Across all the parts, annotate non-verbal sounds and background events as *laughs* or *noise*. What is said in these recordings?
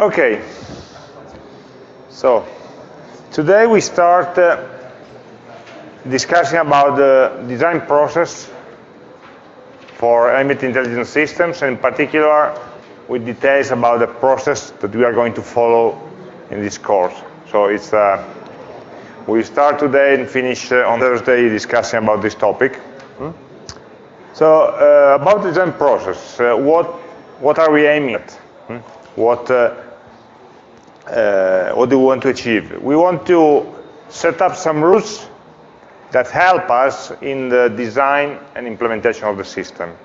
Okay. So, today we start uh, discussing about the design process for ambient intelligent systems, and in particular with details about the process that we are going to follow in this course. So it's uh, we start today and finish uh, on Thursday discussing about this topic. Hmm? So uh, about the design process, uh, what what are we aiming at? Hmm? What uh, what do we want to achieve? We want to set up some rules that help us in the design and implementation of the system.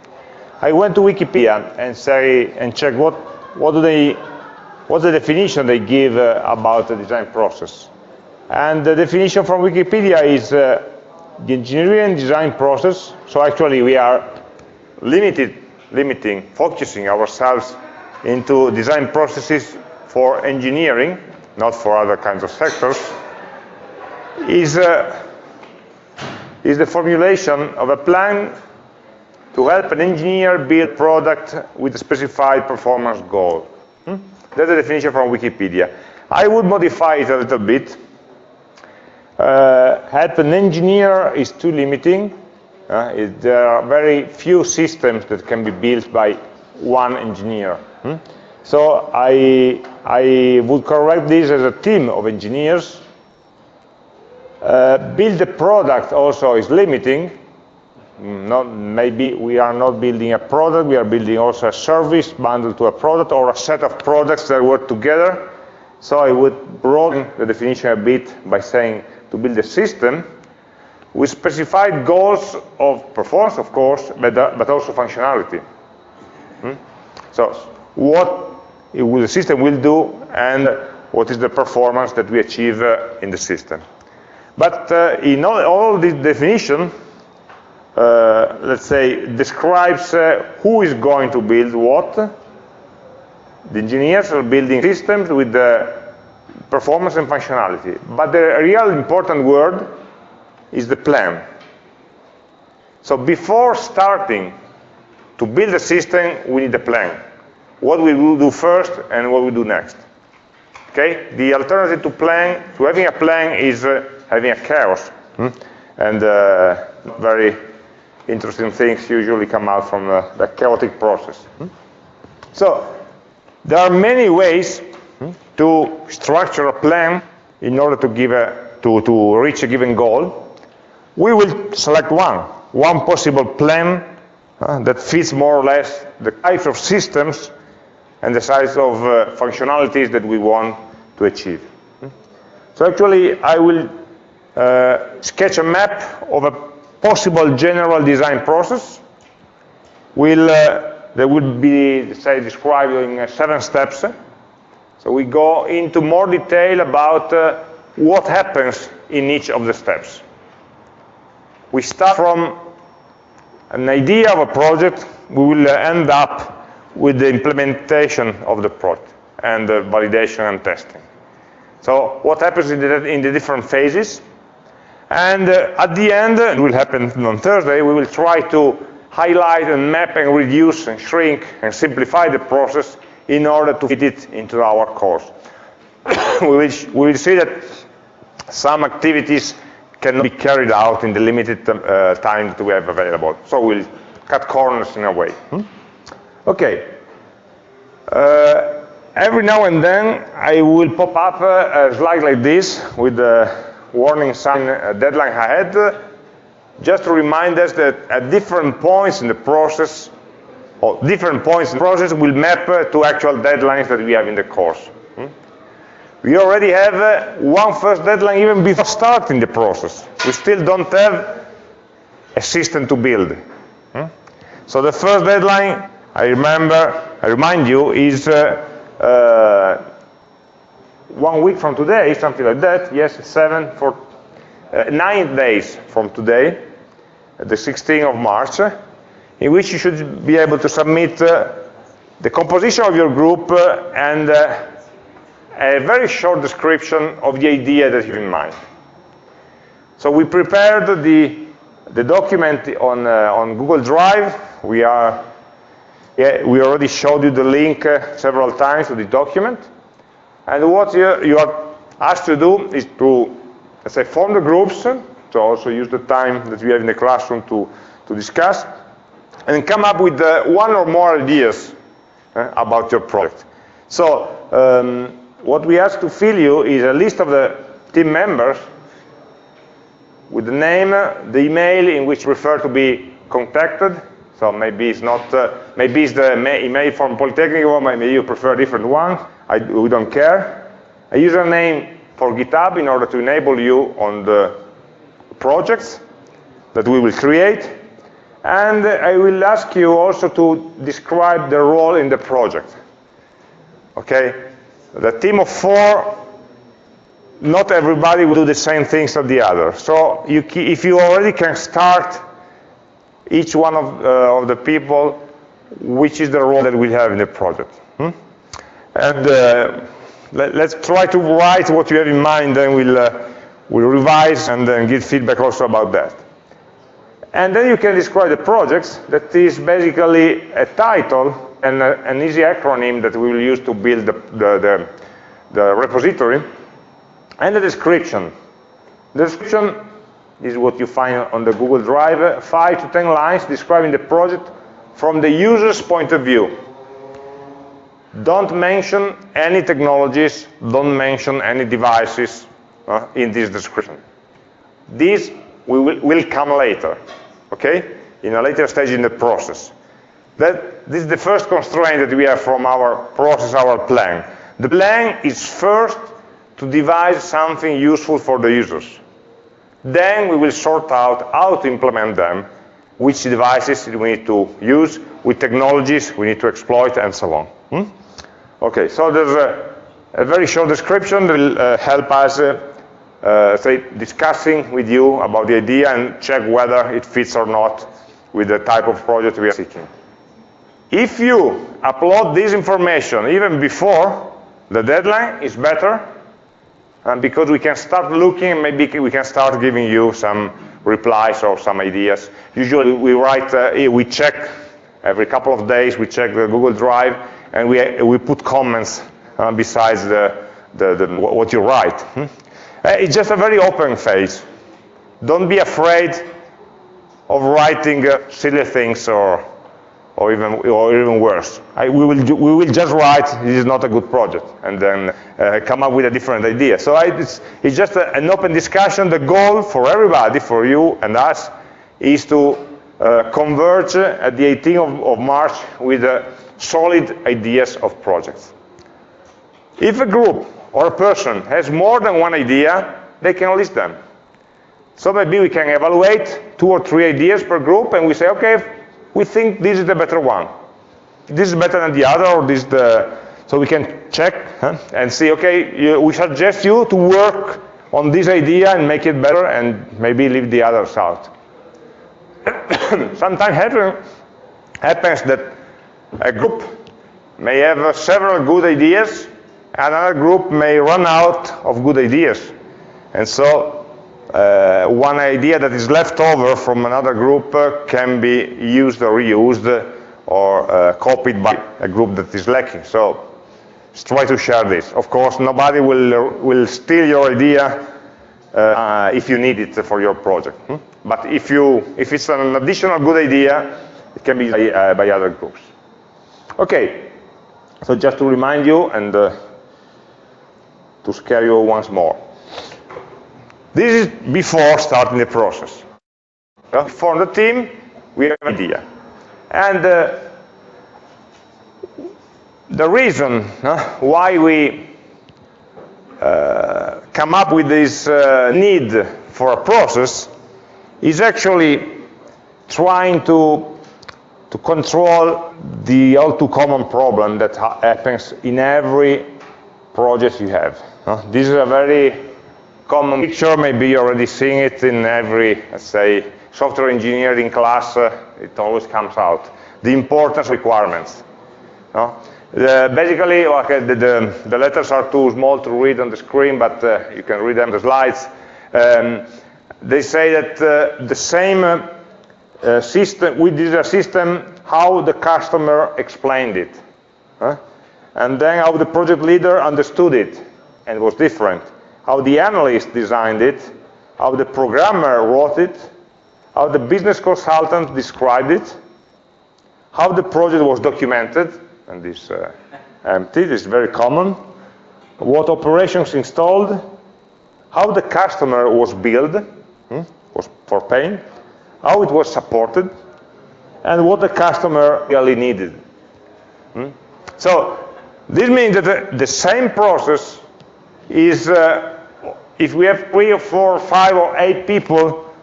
I went to Wikipedia and say and check what what do they what's the definition they give uh, about the design process. And the definition from Wikipedia is uh, the engineering and design process. So actually we are limited, limiting, focusing ourselves into design processes for engineering, not for other kinds of sectors, is uh, is the formulation of a plan to help an engineer build product with a specified performance goal. Hmm? That's the definition from Wikipedia. I would modify it a little bit. Uh, help an engineer is too limiting. Uh, it, there are very few systems that can be built by one engineer. Hmm? So I, I would correct this as a team of engineers uh, build a product also is limiting. Not, maybe we are not building a product, we are building also a service bundled to a product or a set of products that work together. So I would broaden the definition a bit by saying to build a system with specified goals of performance, of course, but, uh, but also functionality. Hmm? So what will the system will do and what is the performance that we achieve uh, in the system. But uh, in all, all this definition, uh, let's say, describes uh, who is going to build what. The engineers are building systems with the performance and functionality. But the real important word is the plan. So before starting to build a system, we need a plan. What we will do first and what we do next. Okay? The alternative to plan, to having a plan is uh, having a chaos. Hmm? And uh, very interesting things usually come out from uh, the chaotic process. Hmm? So there are many ways hmm, to structure a plan in order to, give a, to, to reach a given goal. We will select one, one possible plan uh, that fits more or less the type of systems and the size of uh, functionalities that we want to achieve. So actually, I will uh, sketch a map of a possible general design process. Will uh, that would be say described in uh, seven steps. So we go into more detail about uh, what happens in each of the steps. We start from an idea of a project. We will end up with the implementation of the project and the validation and testing. So what happens in the, in the different phases? And uh, at the end, it will happen on Thursday, we will try to highlight and map and reduce and shrink and simplify the process in order to fit it into our course. *coughs* we, will, we will see that some activities cannot be carried out in the limited uh, time that we have available. So we'll cut corners in a way. Hmm? Okay. Uh, every now and then I will pop up uh, a slide like this with the warning sign uh, deadline ahead, just to remind us that at different points in the process, or different points in the process will map uh, to actual deadlines that we have in the course. Hmm? We already have one first deadline even before starting the process. We still don't have a system to build. Hmm? So the first deadline, I remember, I remind you, is uh, uh, one week from today, something like that, yes, seven for uh, nine days from today, the 16th of March, in which you should be able to submit uh, the composition of your group uh, and uh, a very short description of the idea that you have in mind. So we prepared the, the document on, uh, on Google Drive. We, are, yeah, we already showed you the link uh, several times to the document. And what you, you are asked to do is to, let's say, form the groups, so also use the time that we have in the classroom to, to discuss, and come up with uh, one or more ideas uh, about your project. So um, what we ask to fill you is a list of the team members with the name, the email in which you prefer to be contacted. So maybe it's not, uh, maybe it's the email from Polytechnic or maybe you prefer a different one. I, we don't care. A username for GitHub in order to enable you on the projects that we will create. And I will ask you also to describe the role in the project. Okay? The team of four not everybody will do the same things as the other. So you, if you already can start each one of, uh, of the people, which is the role that we have in the project. Hmm? And uh, let, us try to write what you have in mind, then we'll, uh, we'll revise and then give feedback also about that. And then you can describe the projects, that is basically a title and a, an easy acronym that we will use to build the, the, the, the repository and the description. The description is what you find on the Google Drive, five to 10 lines describing the project from the user's point of view. Don't mention any technologies, don't mention any devices uh, in this description. These will, will come later, okay? In a later stage in the process. That, this is the first constraint that we have from our process, our plan. The plan is first to devise something useful for the users. Then we will sort out how to implement them, which devices we need to use, with technologies we need to exploit, and so on. Hmm? Okay, so there's a, a, very short description that will uh, help us uh, uh, say, discussing with you about the idea and check whether it fits or not with the type of project we are seeking. If you upload this information even before the deadline, it's better and because we can start looking, maybe we can start giving you some replies or some ideas. Usually we write, uh, we check every couple of days, we check the Google Drive, and we, we put comments uh, besides the, the, the, what you write. Hmm? Uh, it's just a very open phase. Don't be afraid of writing uh, silly things or or even or even worse. I, we will we will just write this is not a good project and then uh, come up with a different idea. So I, it's, it's just a, an open discussion. The goal for everybody, for you and us, is to uh, converge at the 18th of, of March with uh, solid ideas of projects. If a group or a person has more than one idea, they can list them. So maybe we can evaluate two or three ideas per group and we say, okay, we think this is the better one. This is better than the other, or this the, so we can check huh, and see, okay, you, we suggest you to work on this idea and make it better and maybe leave the others out. *coughs* Sometimes happen, happens that a group may have several good ideas, and another group may run out of good ideas. And so uh, one idea that is left over from another group uh, can be used or reused or uh, copied by a group that is lacking. So let's try to share this. Of course, nobody will, will steal your idea uh, if you need it for your project. Hmm? But if, you, if it's an additional good idea, it can be by, uh, by other groups. Okay, so just to remind you and uh, to scare you once more. This is before starting the process. For the team, we have an idea. And uh, the reason uh, why we uh, come up with this uh, need for a process is actually trying to, to control the all too common problem that ha happens in every project you have. this is a very common picture, maybe you're already seeing it in every, let's say, software engineering class, uh, it always comes out. The importance requirements. No? Basically, okay, the, the, the, letters are too small to read on the screen, but uh, you can read them the slides. Um, they say that uh, the same uh, uh system, we did system how the customer explained it. Huh? and then how the project leader understood it and was different, how the analyst designed it, how the programmer wrote it, how the business consultant described it, how the project was documented, and this uh, empty, this is very common, what operations installed, how the customer was billed, hmm, was for paying, how it was supported, and what the customer really needed. Hmm? So this means that the, the same process is, uh, if we have three or four or five or eight people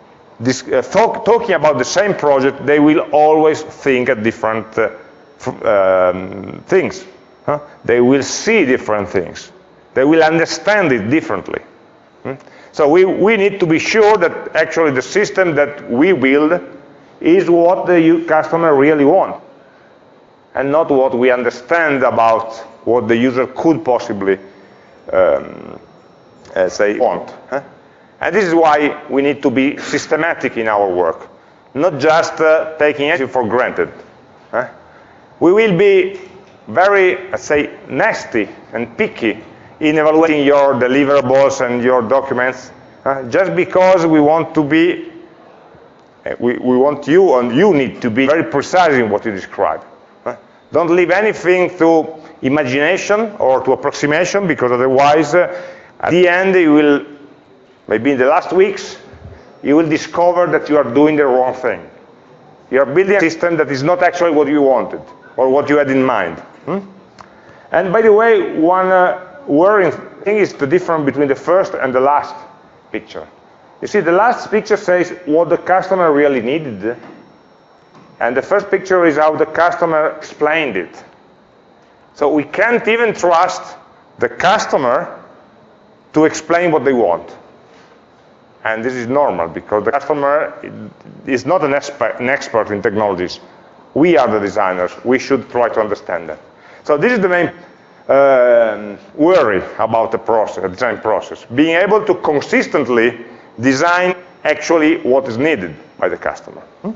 this, uh, talk, talking about the same project, they will always think at different uh, um, things. Huh? They will see different things. They will understand it differently. Hmm? So we, we need to be sure that actually the system that we build is what the customer really wants and not what we understand about what the user could possibly um, uh, say want. Huh? And this is why we need to be systematic in our work, not just uh, taking it for granted. Huh? We will be very, let's say, nasty and picky in evaluating your deliverables and your documents, uh, just because we want to be, uh, we, we want you and you need to be very precise in what you describe. Uh, don't leave anything to imagination or to approximation, because otherwise, uh, at the end, you will Maybe in the last weeks, you will discover that you are doing the wrong thing. You are building a system that is not actually what you wanted or what you had in mind. Hmm? And by the way, one uh, worrying thing is the difference between the first and the last picture. You see, the last picture says what the customer really needed, and the first picture is how the customer explained it. So we can't even trust the customer to explain what they want. And this is normal because the customer is not an expert, an expert in technologies. We are the designers. We should try to understand that. So this is the main uh, worry about the process, the design process. Being able to consistently design actually what is needed by the customer. Hmm?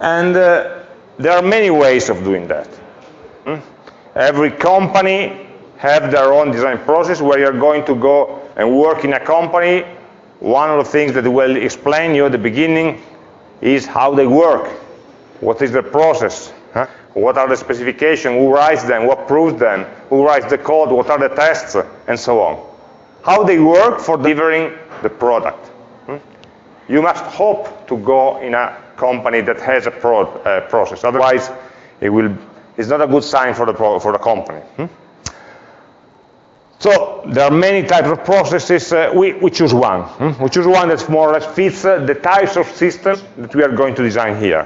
And uh, there are many ways of doing that. Hmm? Every company have their own design process where you're going to go and work in a company, one of the things that will explain you at the beginning is how they work. What is the process? Huh? What are the specifications? Who writes them? What proves them? Who writes the code? What are the tests? And so on. How they work for delivering the product. Hmm? You must hope to go in a company that has a pro uh, process. Otherwise, it will, it's not a good sign for the, for the company. Hmm? So there are many types of processes. Uh, we, we, choose one. Hmm? We choose one that more or less fits uh, the types of systems that we are going to design here.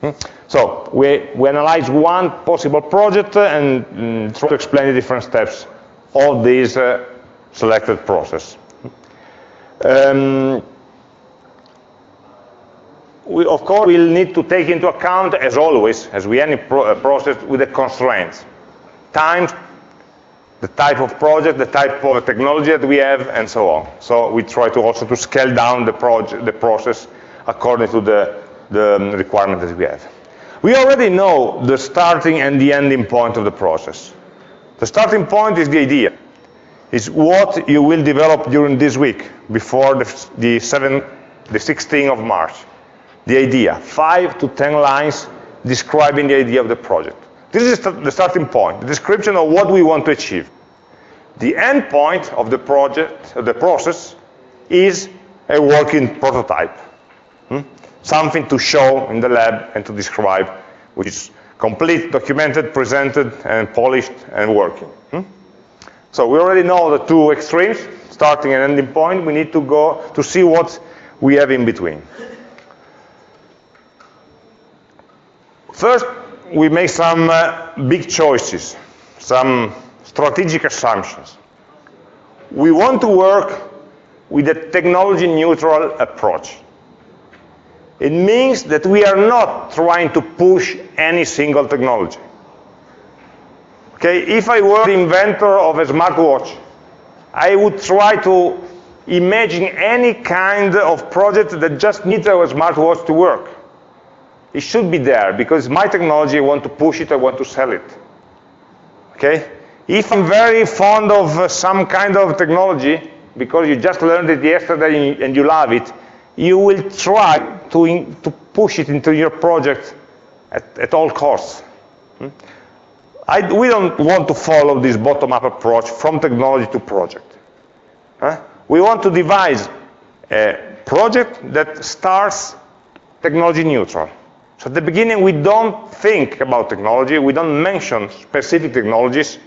Hmm? So we, we analyze one possible project and mm, try to explain the different steps of this uh, selected process. Um, we, of course, will need to take into account, as always, as we any pro uh, process, with the constraints. Time, the type of project, the type of technology that we have, and so on. So we try to also to scale down the, project, the process according to the, the um, requirement that we have. We already know the starting and the ending point of the process. The starting point is the idea. It's what you will develop during this week, before the, the, 7, the 16th of March. The idea, five to 10 lines describing the idea of the project. This is the starting point, the description of what we want to achieve. The end point of the project, of the process, is a working prototype. Hmm? Something to show in the lab and to describe, which is complete, documented, presented, and polished, and working. Hmm? So we already know the two extremes, starting and ending point. We need to go to see what we have in between. First, we make some uh, big choices, some strategic assumptions. We want to work with a technology neutral approach. It means that we are not trying to push any single technology. Okay, if I were the inventor of a smartwatch, I would try to imagine any kind of project that just needs a smartwatch to work. It should be there because my technology, I want to push it, I want to sell it. Okay? If I'm very fond of uh, some kind of technology, because you just learned it yesterday and you love it, you will try to, in, to push it into your project at, at all costs. Hmm? I, we don't want to follow this bottom-up approach from technology to project. Huh? We want to devise a project that starts technology neutral. So at the beginning, we don't think about technology, we don't mention specific technologies,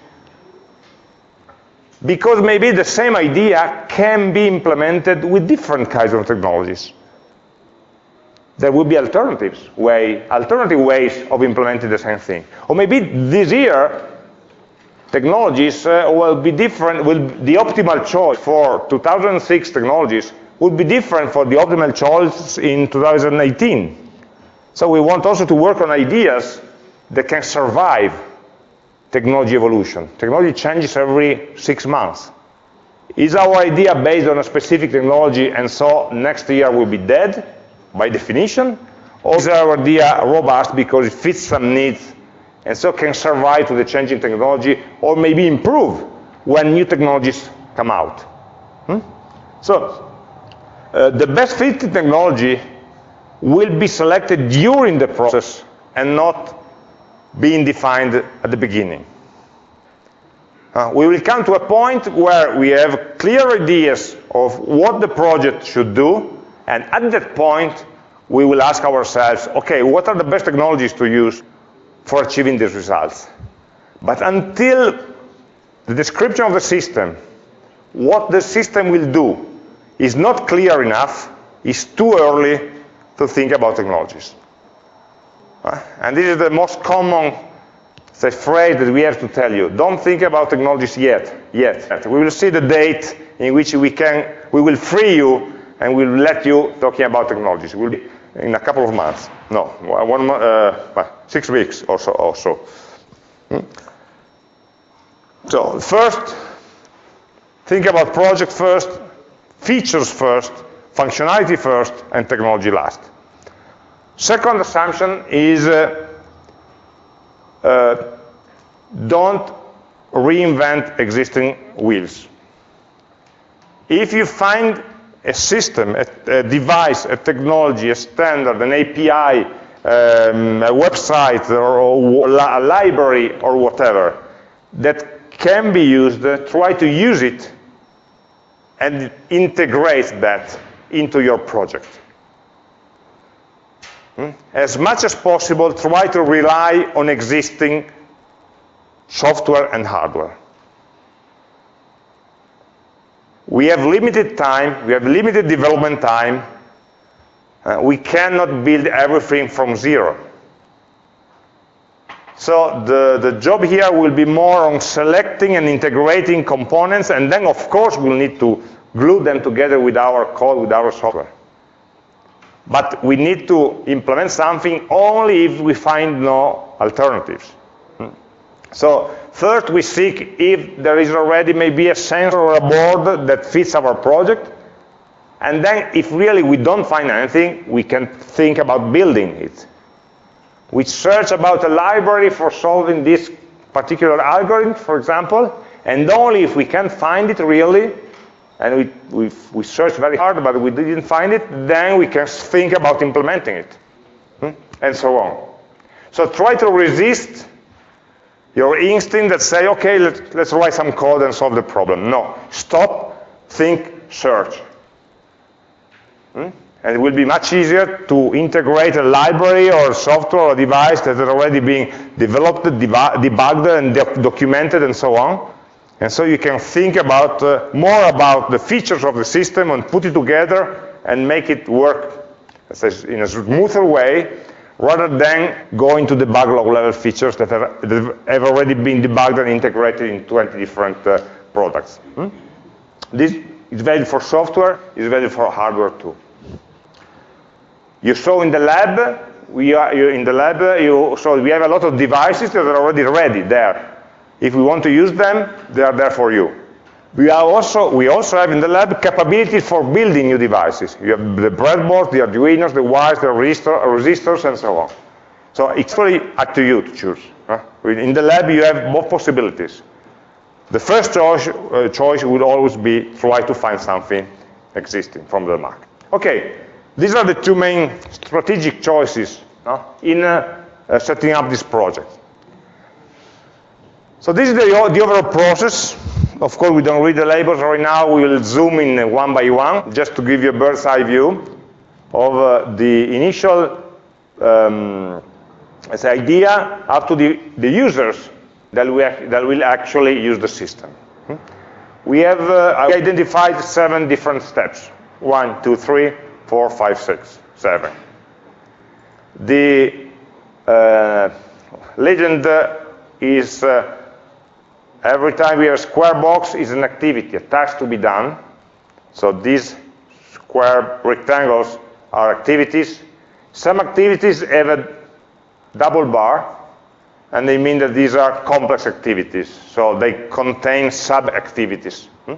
because maybe the same idea can be implemented with different kinds of technologies. There will be alternatives, way, alternative ways of implementing the same thing. Or maybe this year, technologies uh, will be different, will, the optimal choice for 2006 technologies will be different for the optimal choice in 2018. So we want also to work on ideas that can survive technology evolution. Technology changes every six months. Is our idea based on a specific technology and so next year will be dead by definition? Or is our idea robust because it fits some needs and so can survive to the changing technology or maybe improve when new technologies come out? Hmm? So uh, the best fit technology will be selected during the process and not being defined at the beginning. Uh, we will come to a point where we have clear ideas of what the project should do, and at that point, we will ask ourselves, okay, what are the best technologies to use for achieving these results? But until the description of the system, what the system will do, is not clear enough, it's too early to think about technologies. And this is the most common say, phrase that we have to tell you. Don't think about technologies yet. Yet. We will see the date in which we can, we will free you and we'll let you talking about technologies. It will be in a couple of months. No, one uh, six weeks or so. Or so. Hmm? so first, think about project first, features first, functionality first, and technology last. Second assumption is uh, uh, don't reinvent existing wheels. If you find a system, a, a device, a technology, a standard, an API, um, a website, or, a library, or whatever, that can be used, uh, try to use it and integrate that into your project. As much as possible, try to rely on existing software and hardware. We have limited time, we have limited development time, uh, we cannot build everything from zero. So the, the job here will be more on selecting and integrating components, and then of course we'll need to glue them together with our code, with our software. But we need to implement something only if we find no alternatives. Hmm. So first we seek if there is already maybe a sensor or a board that fits our project. And then if really we don't find anything, we can think about building it. We search about a library for solving this particular algorithm, for example, and only if we can find it really, and we, we, we searched very hard, but we didn't find it, then we can think about implementing it, hmm? and so on. So try to resist your instinct that say, okay, let, let's write some code and solve the problem. No, stop, think, search. Hmm? And it will be much easier to integrate a library or software or device that is already being developed, debugged, and documented, and so on. And so you can think about uh, more about the features of the system and put it together and make it work in a smoother way rather than going to the backlog level features that have, that have, already been debugged and integrated in 20 different uh, products. Hmm? This is valid for software, is valid for hardware too. You saw in the lab, we are in the lab, you saw we have a lot of devices that are already ready there. If we want to use them, they are there for you. We, are also, we also have in the lab capabilities for building new devices. You have the breadboard, the Arduinos, the wires, the resistor, resistors, and so on. So it's really up to you to choose. In the lab, you have both possibilities. The first choice, uh, choice would always be try to find something existing from the market. Okay, these are the two main strategic choices in uh, uh, setting up this project. So this is the, the overall process. Of course, we don't read the labels right now. We will zoom in one by one, just to give you a bird's eye view of uh, the initial um, idea up to the, the users that, we that will actually use the system. Hmm? We have uh, identified seven different steps. One, two, three, four, five, six, seven. The uh, legend is uh, every time we have a square box is an activity, a task to be done. So these square rectangles are activities. Some activities have a double bar, and they mean that these are complex activities. So they contain sub-activities. Hmm?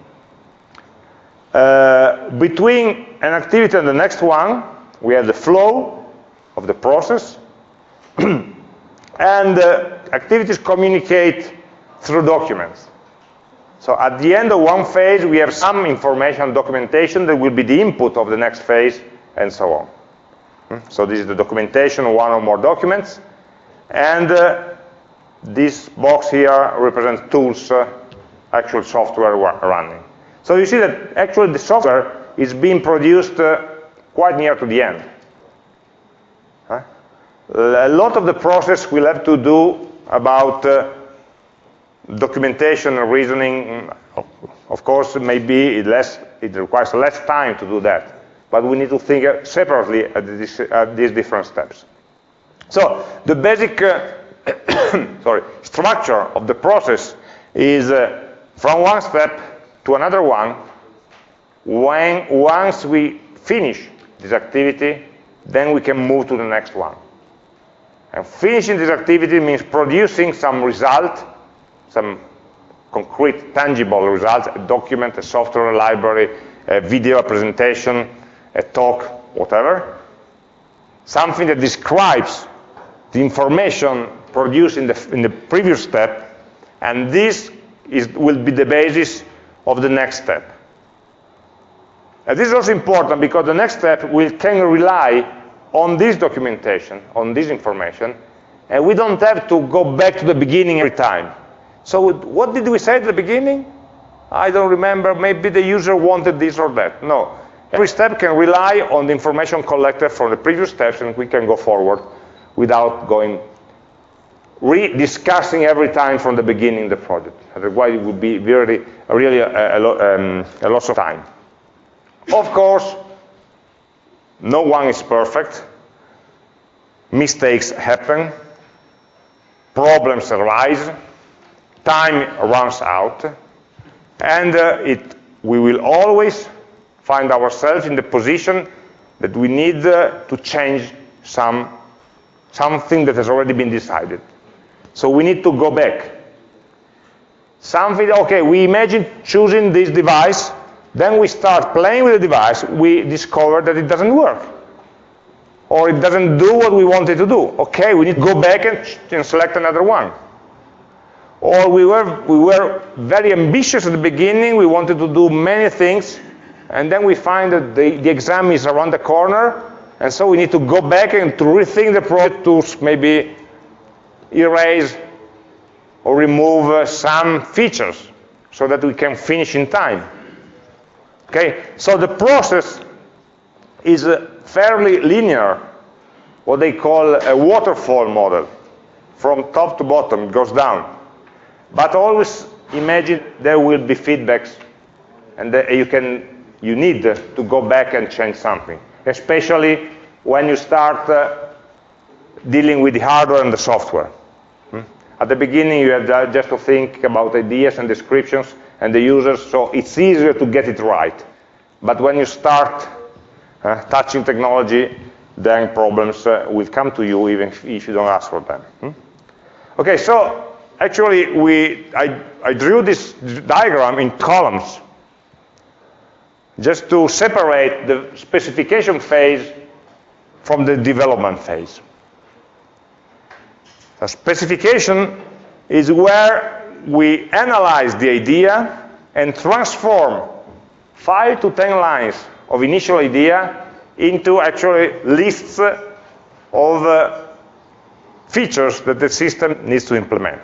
Uh, between an activity and the next one, we have the flow of the process, *clears throat* and uh, activities communicate through documents. So at the end of one phase, we have some information documentation that will be the input of the next phase, and so on. Hmm? So this is the documentation one or more documents. And uh, this box here represents tools, uh, actual software running. So you see that actually the software is being produced uh, quite near to the end. Huh? A lot of the process will have to do about uh, documentation and reasoning. Of course, maybe less, it requires less time to do that. But we need to think separately at, this, at these different steps. So the basic uh, *coughs* sorry, structure of the process is uh, from one step to another one. When once we finish this activity, then we can move to the next one. And finishing this activity means producing some result, some concrete, tangible results, a document, a software library, a video a presentation, a talk, whatever. Something that describes the information produced in the, in the previous step, and this is, will be the basis of the next step. And this is also important because the next step will can rely on this documentation, on this information, and we don't have to go back to the beginning every time. So what did we say at the beginning? I don't remember, maybe the user wanted this or that. No, every step can rely on the information collected from the previous steps and we can go forward without going re-discussing every time from the beginning the project. Otherwise, it would be really, really a, a, um, a loss of time. Of course, no one is perfect. Mistakes happen. Problems arise. Time runs out. And uh, it, we will always find ourselves in the position that we need uh, to change some something that has already been decided. So we need to go back. Something, okay, we imagine choosing this device, then we start playing with the device, we discover that it doesn't work. Or it doesn't do what we wanted to do. Okay, we need to go back and, and select another one. Or we were, we were very ambitious at the beginning, we wanted to do many things, and then we find that the, the exam is around the corner, and so we need to go back and to rethink the project to maybe erase or remove uh, some features so that we can finish in time. Okay, so the process is uh, fairly linear, what they call a waterfall model. From top to bottom, it goes down. But always imagine there will be feedbacks, and you can you need to go back and change something especially when you start uh, dealing with the hardware and the software. Hmm? At the beginning, you have just to think about ideas and descriptions and the users, so it's easier to get it right. But when you start uh, touching technology, then problems uh, will come to you even if, if you don't ask for them. Hmm? Okay, so actually, we, I, I drew this diagram in columns just to separate the specification phase from the development phase. A specification is where we analyze the idea and transform 5 to 10 lines of initial idea into actually lists of uh, features that the system needs to implement.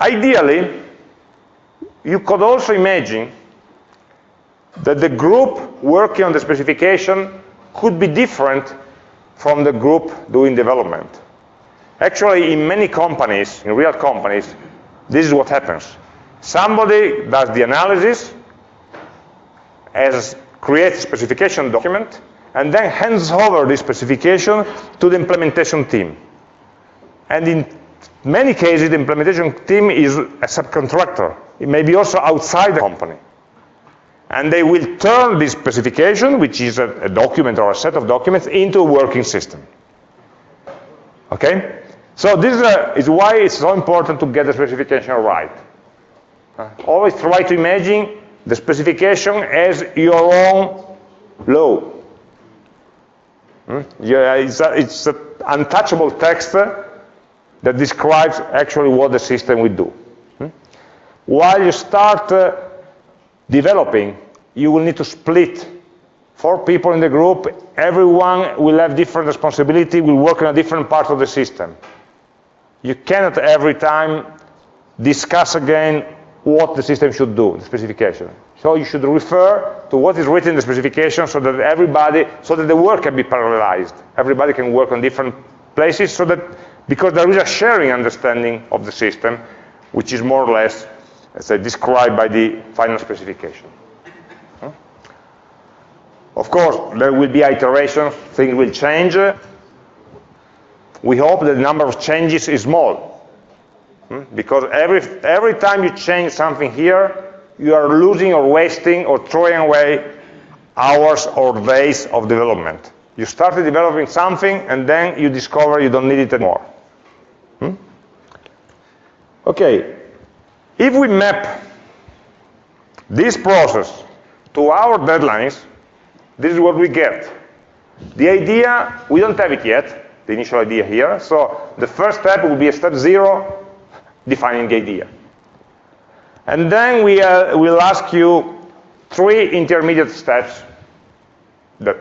Ideally, you could also imagine that the group working on the specification could be different from the group doing development. Actually, in many companies, in real companies, this is what happens. Somebody does the analysis, as creates a specification document, and then hands over this specification to the implementation team. And in many cases, the implementation team is a subcontractor. It may be also outside the company. And they will turn this specification, which is a, a document or a set of documents, into a working system. Okay? So this is, a, is why it's so important to get the specification right. Uh, always try to imagine the specification as your own law. Hmm? Yeah, it's, it's an untouchable text that describes actually what the system will do. Hmm? While you start uh, developing, you will need to split four people in the group. Everyone will have different responsibility, will work in a different part of the system. You cannot every time discuss again what the system should do, the specification. So you should refer to what is written in the specification so that everybody, so that the work can be parallelized. Everybody can work on different places so that, because there is a sharing understanding of the system, which is more or less, let's say, described by the final specification. Of course, there will be iterations, things will change. We hope that the number of changes is small, Hmm? Because every, every time you change something here, you are losing or wasting or throwing away hours or days of development. You started developing something and then you discover you don't need it anymore. Hmm? Okay, if we map this process to our deadlines, this is what we get. The idea, we don't have it yet, the initial idea here, so the first step will be a step zero, defining the idea. And then we uh, will ask you three intermediate steps that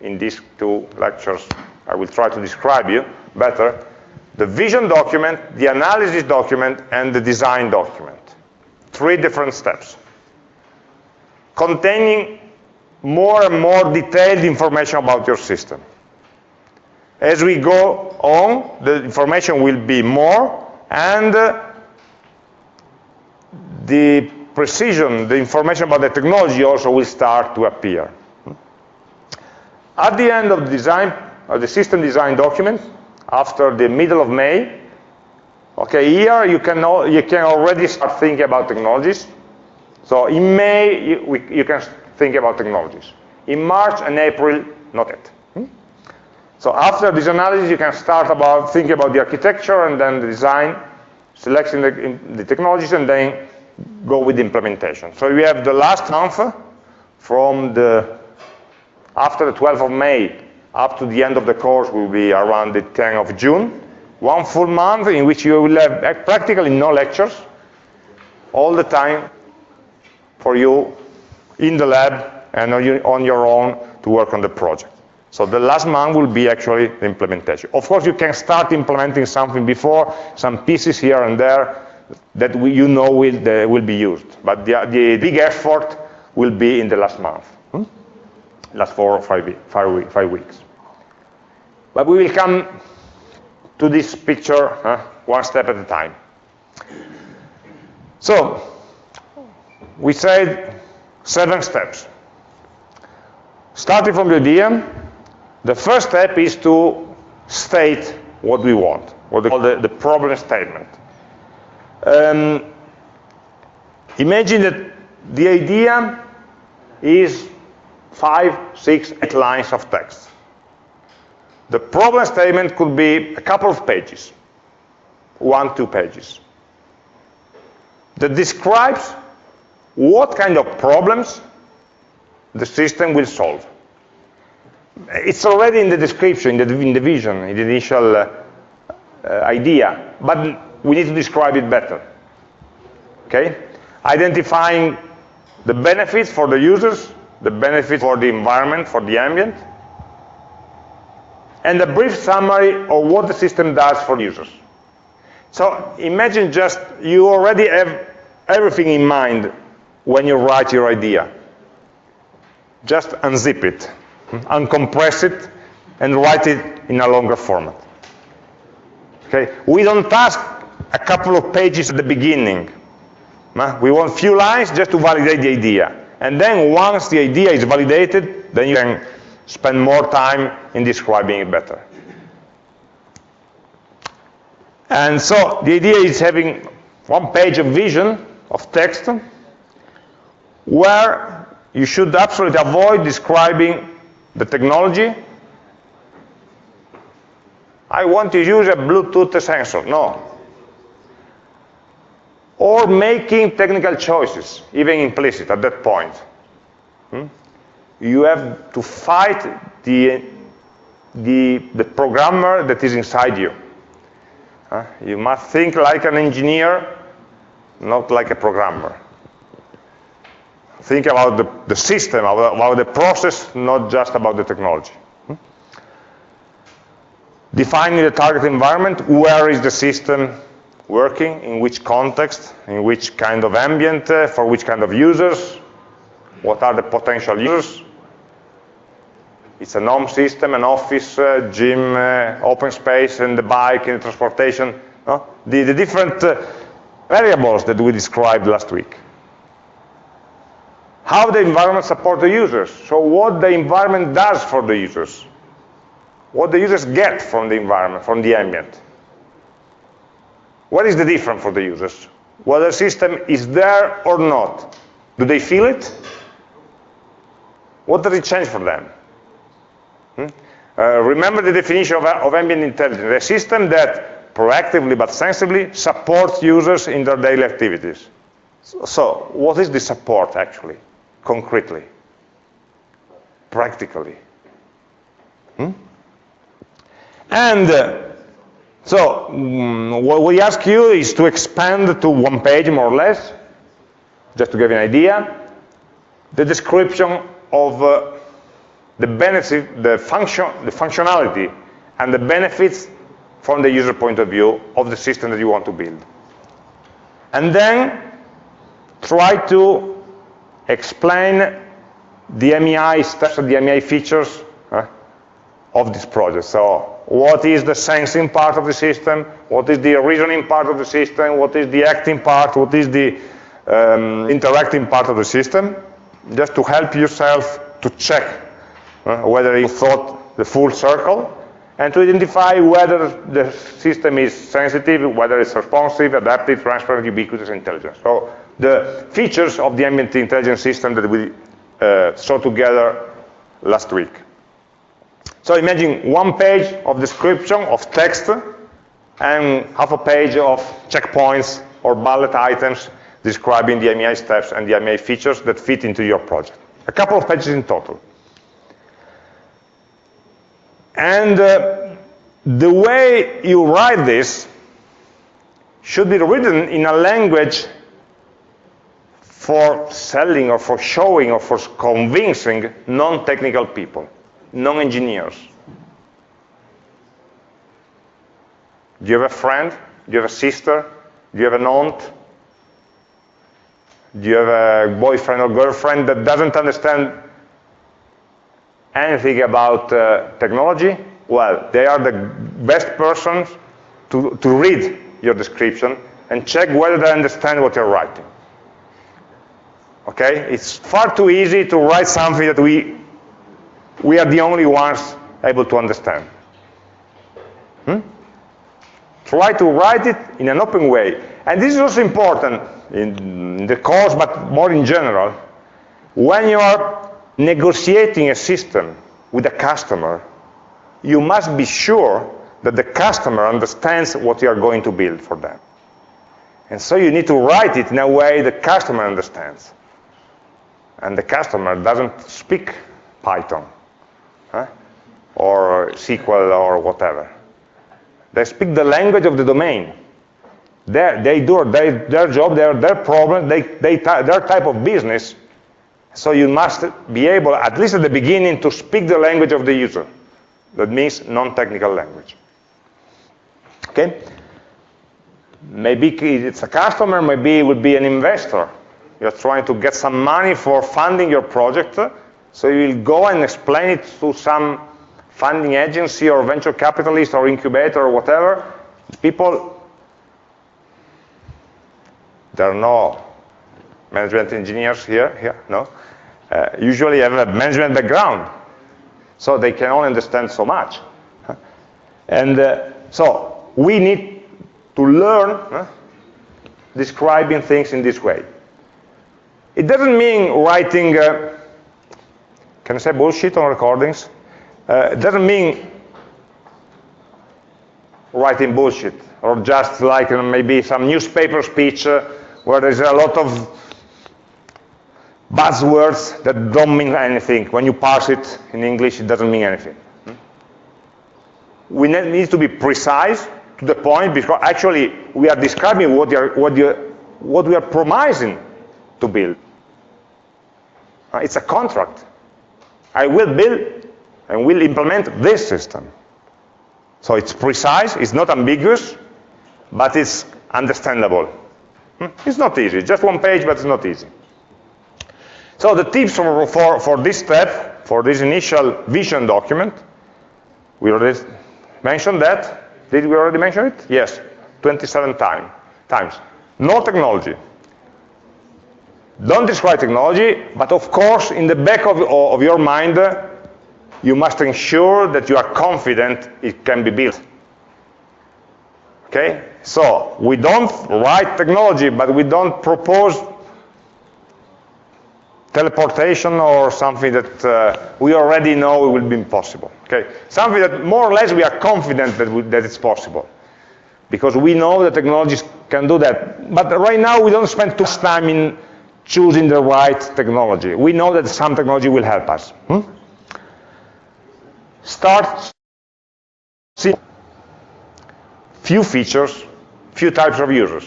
in these two lectures I will try to describe you better. The vision document, the analysis document, and the design document. Three different steps containing more and more detailed information about your system. As we go on, the information will be more, and uh, the precision, the information about the technology also will start to appear. At the end of the design, of the system design document, after the middle of May, okay, here you can, you can already start thinking about technologies. So in May, you, we, you can think about technologies. In March and April, not yet. Hmm? So after this analysis, you can start about thinking about the architecture and then the design, selecting the, the technologies, and then go with the implementation. So we have the last month from the after the 12th of May up to the end of the course will be around the 10th of June. One full month in which you will have practically no lectures, all the time for you in the lab and on your own to work on the project. So the last month will be actually the implementation. Of course, you can start implementing something before, some pieces here and there, that we, you know will, will be used. But the, the big effort will be in the last month, hmm? last four or five, five, five weeks. But we will come to this picture one step at a time. So, we said seven steps. Starting from the idea, the first step is to state what we want, what they call the, the problem statement. Um, imagine that the idea is five, six, eight lines of text. The problem statement could be a couple of pages, one, two pages, that describes what kind of problems the system will solve. It's already in the description, in the, in the vision, in the initial uh, uh, idea, but we need to describe it better. Okay? Identifying the benefits for the users, the benefits for the environment, for the ambient, and a brief summary of what the system does for users. So imagine just you already have everything in mind when you write your idea. Just unzip it, uncompress it, and write it in a longer format. Okay? We don't ask a couple of pages at the beginning. We want few lines just to validate the idea. And then once the idea is validated, then you can spend more time in describing it better. And so the idea is having one page of vision, of text, where you should absolutely avoid describing the technology. I want to use a Bluetooth sensor. No. Or making technical choices, even implicit at that point. Hmm? You have to fight the, the, the programmer that is inside you. Uh, you must think like an engineer, not like a programmer. Think about the, the system, about the process, not just about the technology. Hmm? Defining the target environment, where is the system working, in which context, in which kind of ambient, uh, for which kind of users, what are the potential users. It's a home system, an office, uh, gym, uh, open space, and the bike, and transportation. No? The, the different uh, variables that we described last week. How the environment supports the users. So what the environment does for the users. What the users get from the environment, from the ambient. What is the difference for the users? Whether the system is there or not. Do they feel it? What does it change for them? Hmm? Uh, remember the definition of, of ambient intelligence, a system that proactively but sensibly supports users in their daily activities. So, so what is the support actually, concretely, practically? Hmm? And uh, so um, what we ask you is to expand to one page more or less, just to give you an idea, the description of uh, the benefit, the function, the functionality, and the benefits from the user point of view of the system that you want to build. And then try to explain the MEI steps, the MEI features uh, of this project. So what is the sensing part of the system, what is the reasoning part of the system, what is the acting part, what is the um, interacting part of the system, just to help yourself to check uh, whether you thought the full circle, and to identify whether the system is sensitive, whether it's responsive, adaptive, transparent, ubiquitous, intelligent. So the features of the ambient intelligence system that we uh, saw together last week. So imagine one page of description of text and half a page of checkpoints or bullet items describing the MEI steps and the MEI features that fit into your project. A couple of pages in total. And uh, the way you write this should be written in a language for selling or for showing or for convincing non-technical people, non-engineers. Do you have a friend? Do you have a sister? Do you have an aunt? Do you have a boyfriend or girlfriend that doesn't understand anything about uh, technology, well, they are the best persons to, to read your description and check whether they understand what you're writing. Okay? It's far too easy to write something that we, we are the only ones able to understand. Hmm? Try to write it in an open way. And this is also important in the course, but more in general. When you are negotiating a system with a customer, you must be sure that the customer understands what you are going to build for them. And so you need to write it in a way the customer understands. And the customer doesn't speak Python. Huh? or SQL or whatever. They speak the language of the domain. They're, they do they, their job, their, their problem, they, they, their type of business. So you must be able, at least at the beginning, to speak the language of the user. That means non-technical language. Okay? Maybe it's a customer, maybe it would be an investor. You're trying to get some money for funding your project, so you will go and explain it to some funding agency or venture capitalist or incubator or whatever. People, there are no management engineers here, here, no? Uh, usually have a management background, so they can only understand so much. And uh, so we need to learn uh, describing things in this way. It doesn't mean writing, uh, can I say bullshit on recordings? Uh, it doesn't mean writing bullshit or just like maybe some newspaper speech uh, where there's a lot of buzzwords that don't mean anything. When you parse it in English, it doesn't mean anything. Hmm? We need to be precise to the point because actually we are describing what, are, what, what we are promising to build. Uh, it's a contract. I will build and will implement this system. So it's precise, it's not ambiguous, but it's understandable. Hmm? It's not easy, just one page, but it's not easy. So the tips for, for, for this step, for this initial vision document, we already mentioned that. Did we already mention it? Yes, 27 time, times. No technology. Don't describe technology, but of course, in the back of, of your mind, you must ensure that you are confident it can be built. Okay? So, we don't write technology, but we don't propose teleportation or something that uh, we already know will be impossible. Okay? Something that more or less we are confident that, we, that it's possible. Because we know that technologies can do that. But right now we don't spend too much time in choosing the right technology. We know that some technology will help us. Hmm? Start see few features, few types of users.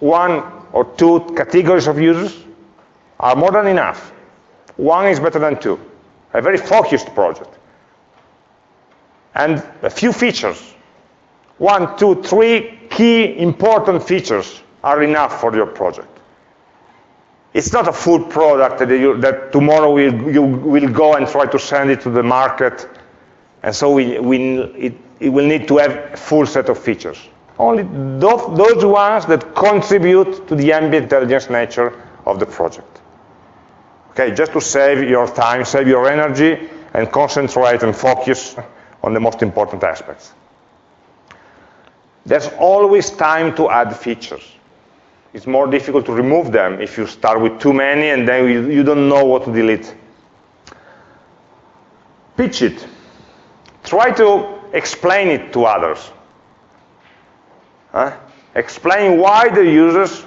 One or two categories of users are more than enough. One is better than two. A very focused project. And a few features. One, two, three key important features are enough for your project. It's not a full product that, you, that tomorrow we'll, you will go and try to send it to the market. And so we, we, it, it will need to have a full set of features. Only those, those ones that contribute to the ambient intelligence nature of the project. Okay, just to save your time, save your energy, and concentrate and focus on the most important aspects. There's always time to add features it's more difficult to remove them if you start with too many and then you, don't know what to delete. Pitch it. Try to explain it to others. Huh? Explain why the users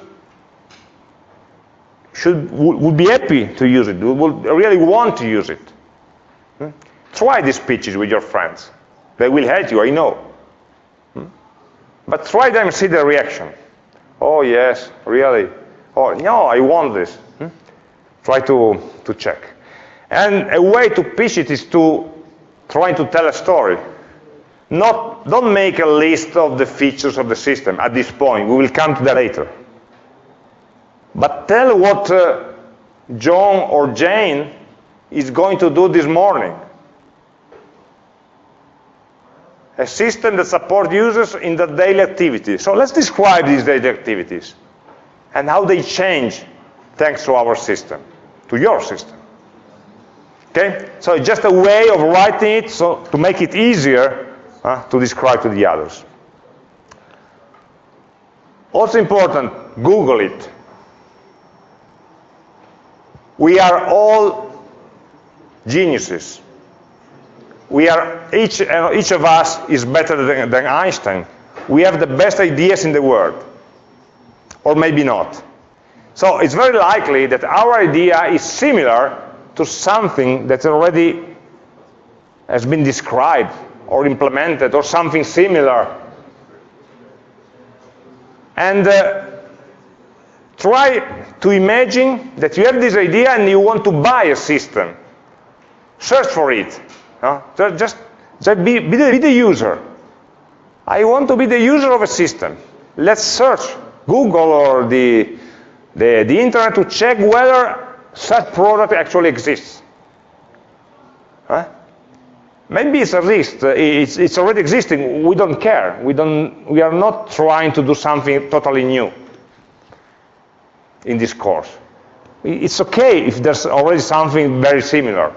should would be happy to use it, would really want to use it. Hmm? Try these pitches with your friends. They will hate you, I know. Hmm? But try them and see their reaction. Oh, yes, really? Oh, no, I want this. Hmm? Try to, to check. And a way to pitch it is to try to tell a story. Not, don't make a list of the features of the system at this point. We will come to that later. But tell what uh, John or Jane is going to do this morning. a system that supports users in their daily activities. So let's describe these daily activities and how they change thanks to our system, to your system. Okay? So it's just a way of writing it so to make it easier uh, to describe to the others. Also important, Google it. We are all geniuses we are each, uh, each of us is better than, than Einstein. We have the best ideas in the world, or maybe not. So it's very likely that our idea is similar to something that already has been described or implemented or something similar. And uh, try to imagine that you have this idea and you want to buy a system. Search for it. No? Just, be, be, the, be the user. I want to be the user of a system. Let's search Google or the, the, the internet to check whether such product actually exists. Huh? Maybe it's a risk. Uh, it's, it's already existing. We don't care. We, don't, we are not trying to do something totally new in this course. It's okay if there's already something very similar.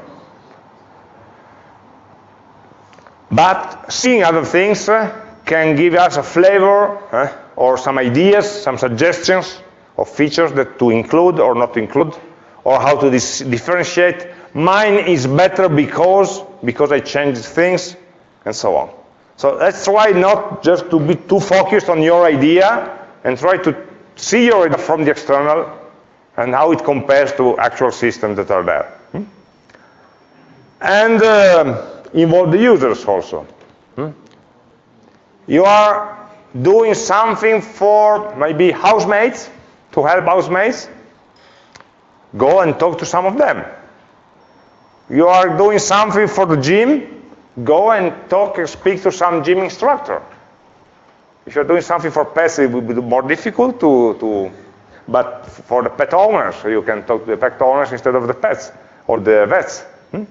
But seeing other things uh, can give us a flavor uh, or some ideas, some suggestions of features that to include or not include, or how to differentiate. Mine is better because, because I changed things, and so on. So let's try not just to be too focused on your idea, and try to see your idea from the external, and how it compares to actual systems that are there. Hmm? And uh, involve the users also. Hmm? You are doing something for maybe housemates, to help housemates, go and talk to some of them. You are doing something for the gym, go and talk and speak to some gym instructor. If you're doing something for pets, it will be more difficult to, to but for the pet owners, you can talk to the pet owners instead of the pets or the vets. Hmm?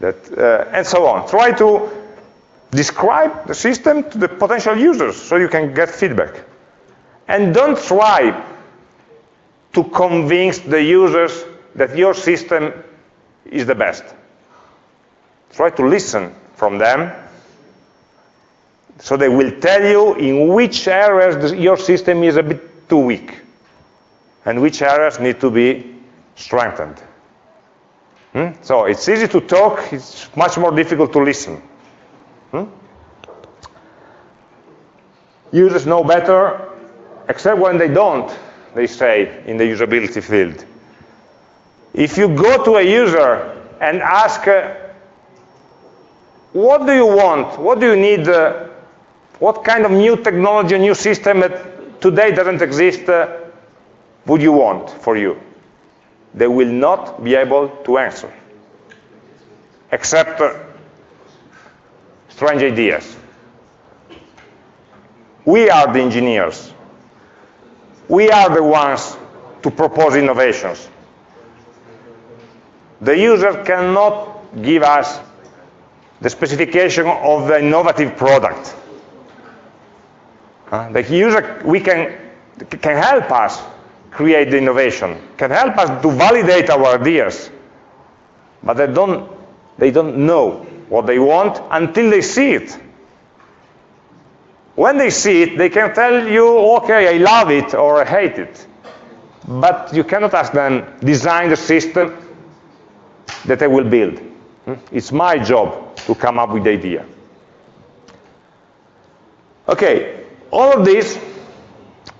That, uh, and so on. Try to describe the system to the potential users so you can get feedback. And don't try to convince the users that your system is the best. Try to listen from them so they will tell you in which areas your system is a bit too weak and which areas need to be strengthened. Hmm? So it's easy to talk, it's much more difficult to listen. Hmm? Users know better, except when they don't, they say, in the usability field. If you go to a user and ask, uh, what do you want? What do you need? Uh, what kind of new technology, new system that today doesn't exist uh, would you want for you? They will not be able to answer, except uh, strange ideas. We are the engineers. We are the ones to propose innovations. The user cannot give us the specification of the innovative product. Uh, the user we can, can help us create the innovation, can help us to validate our ideas, but they don't, they don't know what they want until they see it. When they see it, they can tell you, okay, I love it or I hate it. But you cannot ask them, design the system that I will build. Hmm? It's my job to come up with the idea. Okay, all of this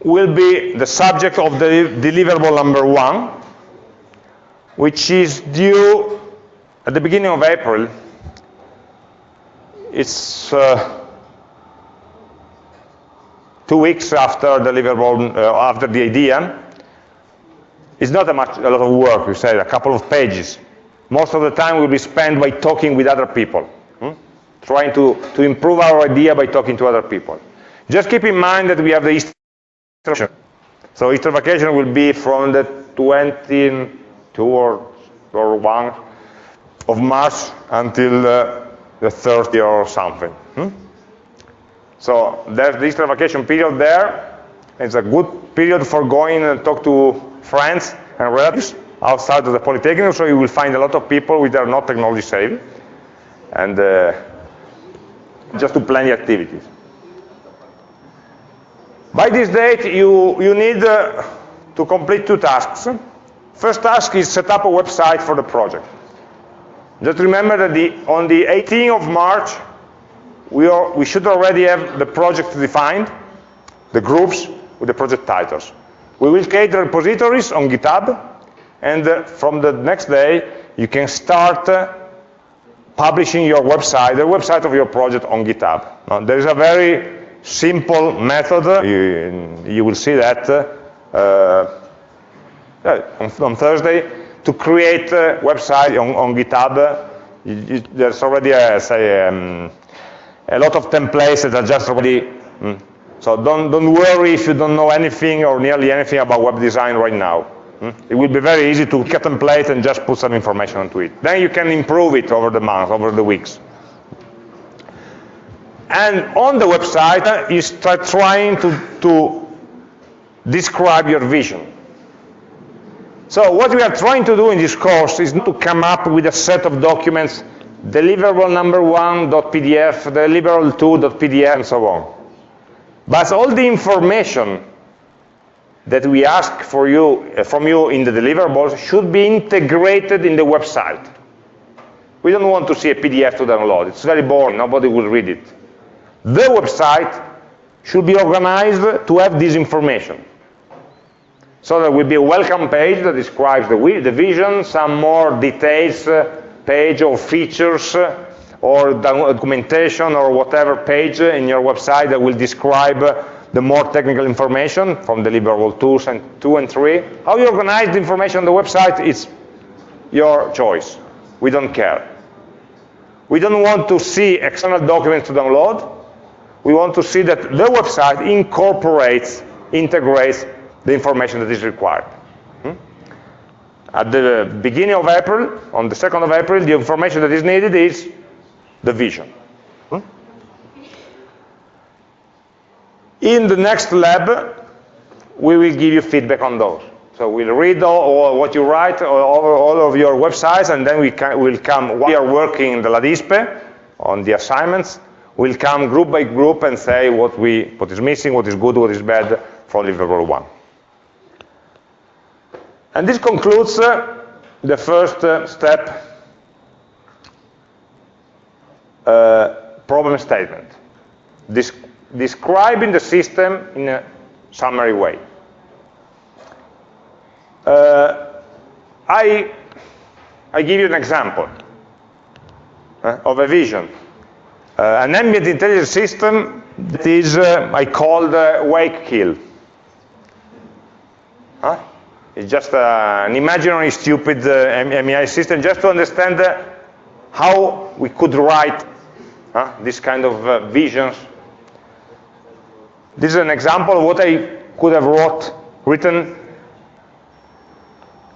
will be the subject of the deliverable number one, which is due at the beginning of April. It's uh, two weeks after deliverable, uh, after the idea. It's not a, much, a lot of work, you say, a couple of pages. Most of the time will be spent by talking with other people, hmm? trying to, to improve our idea by talking to other people. Just keep in mind that we have the Easter vacation. So Easter vacation will be from the 22 or, or 1 of March until uh, the 30 or something. Hmm? So there's the Easter vacation period there. It's a good period for going and talk to friends and relatives outside of the Polytechnic, so you will find a lot of people which are not technology savvy, and uh, just to plan the activities. By this date, you, you need uh, to complete two tasks. First task is set up a website for the project. Just remember that the, on the 18th of March, we, are, we should already have the project defined, the groups with the project titles. We will create the repositories on GitHub, and uh, from the next day, you can start uh, publishing your website, the website of your project on GitHub. Now, there is a very simple method, you, you will see that uh, on, on, Thursday, to create a website on, on GitHub. You, you, there's already, a, say, um, a lot of templates that are just already, mm, so don't, don't worry if you don't know anything or nearly anything about web design right now. Hmm? It will be very easy to get a template and just put some information onto it. Then you can improve it over the months, over the weeks. And on the website, uh, you start trying to, to describe your vision. So what we are trying to do in this course is to come up with a set of documents, deliverable number one.pdf, deliverable two.pdf, and so on. But all the information that we ask for you, uh, from you in the deliverables should be integrated in the website. We don't want to see a PDF to download. It's very boring. Nobody will read it. The website should be organized to have this information. So there will be a welcome page that describes the, the vision, some more details uh, page or features uh, or documentation or whatever page in your website that will describe the more technical information from deliverable tools and two and three. How you organize the information on the website is your choice. We don't care. We don't want to see external documents to download. We want to see that the website incorporates, integrates the information that is required. Hmm? At the beginning of April, on the 2nd of April, the information that is needed is the vision. Hmm? In the next lab, we will give you feedback on those. So we'll read all, all what you write, all, all, of your websites, and then we will come, we are working in the LADISPE on the assignments, we'll come group by group and say what, we, what is missing, what is good, what is bad from deliverable 1. And this concludes uh, the first uh, step uh, problem statement, describing the system in a summary way. Uh, I, I give you an example uh, of a vision. Uh, an ambient intelligence system that is, uh, I called wake kill. Huh? It's just an imaginary stupid MEI system just to understand how we could write this kind of uh, visions. This is an example of what I could have wrote, written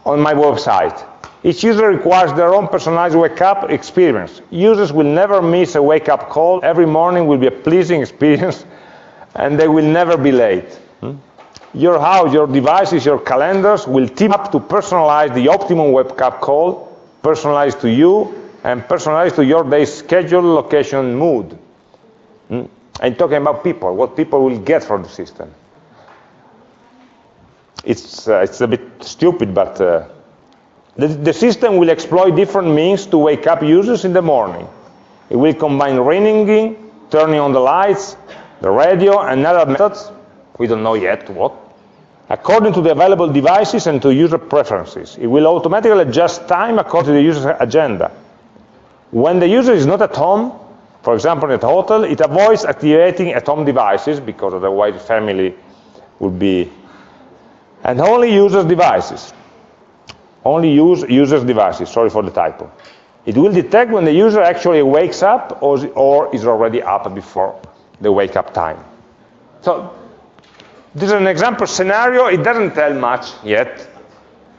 on my website. Each user requires their own personalized wake-up experience. Users will never miss a wake-up call. Every morning will be a pleasing *laughs* experience, and they will never be late. Hmm? Your house, your devices, your calendars will team up to personalize the optimum wake-up call, personalized to you, and personalized to your day's schedule, location, mood. Mm? I'm talking about people, what people will get from the system. It's, uh, it's a bit stupid, but uh, the, the system will exploit different means to wake up users in the morning. It will combine ringing, turning on the lights, the radio, and other methods. We don't know yet what. According to the available devices and to user preferences. It will automatically adjust time according to the user's agenda. When the user is not at home, for example, at a hotel, it avoids activating at-home devices because otherwise the family would be, and only uses devices. Only use users devices, sorry for the typo. It will detect when the user actually wakes up or, or is already up before the wake up time. So this is an example scenario. It doesn't tell much yet.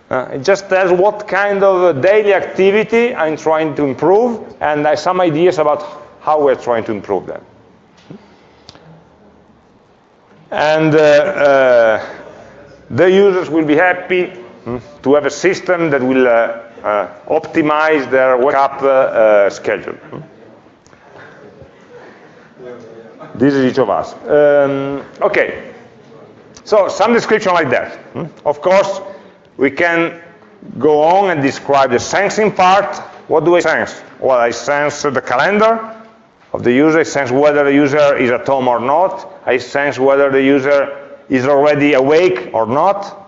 Uh, it just tells what kind of daily activity I'm trying to improve, and I some ideas about how we're trying to improve them. And uh, uh, the users will be happy to have a system that will uh, uh, optimize their wake-up uh, schedule. This is each of us. Um, okay, so some description like that. Hmm. Of course, we can go on and describe the sensing part. What do I sense? Well, I sense the calendar of the user. I sense whether the user is at home or not. I sense whether the user is already awake or not.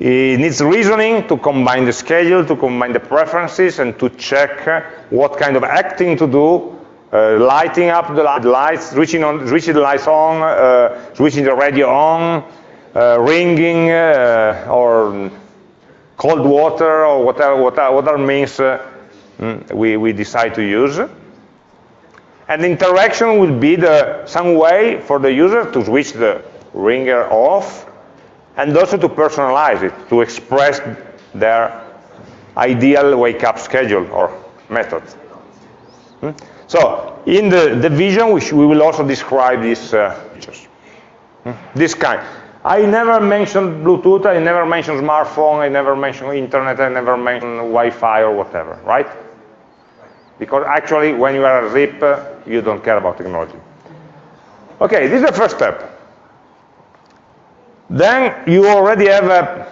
It needs reasoning to combine the schedule, to combine the preferences, and to check what kind of acting to do, uh, lighting up the lights, switching, on, the lights on, uh, switching the radio on, uh, ringing, uh, or cold water, or whatever, whatever, whatever means uh, mm, we, we decide to use. And interaction will be the, some way for the user to switch the ringer off and also to personalize it, to express their ideal wake-up schedule or method. Hmm? So in the, the vision, we, we will also describe these uh, features. Hmm? This kind. I never mentioned Bluetooth, I never mentioned smartphone, I never mentioned internet, I never mentioned Wi-Fi or whatever, right? Because actually, when you are a RIP, you don't care about technology. Okay, this is the first step. Then you already have a,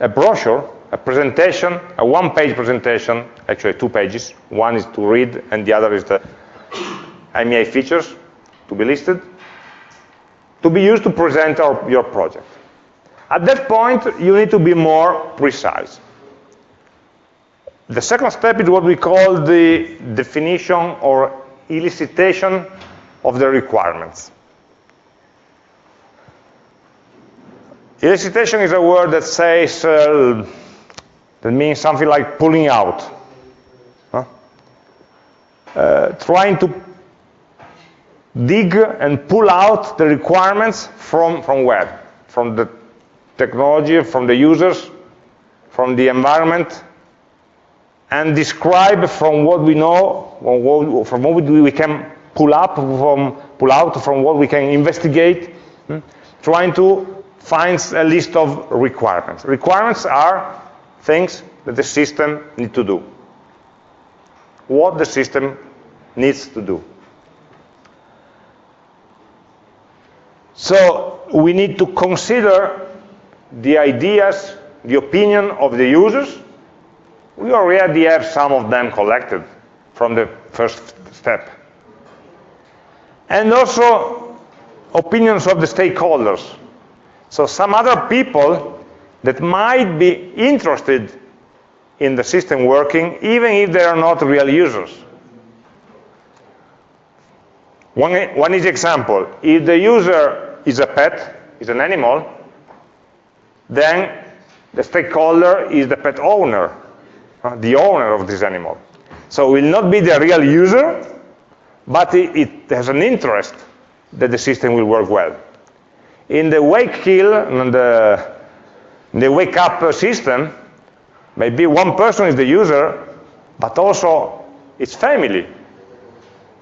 a brochure, a presentation, a one-page presentation, actually two pages. One is to read, and the other is the MEA features to be listed, to be used to present our, your project. At that point, you need to be more precise. The second step is what we call the definition or elicitation of the requirements. Elicitation is a word that says, uh, that means something like pulling out. Huh? Uh, trying to dig and pull out the requirements from, from where? From the technology, from the users, from the environment, and describe from what we know, from what we can pull up, from pull out, from what we can investigate, hmm? trying to finds a list of requirements. Requirements are things that the system needs to do. What the system needs to do. So we need to consider the ideas, the opinion of the users. We already have some of them collected from the first step. And also opinions of the stakeholders, so some other people that might be interested in the system working, even if they are not real users. One, one easy example, if the user is a pet, is an animal, then the stakeholder is the pet owner, uh, the owner of this animal. So it will not be the real user, but it, it has an interest that the system will work well. In the wake kill, and the, the wake up system, maybe one person is the user, but also its family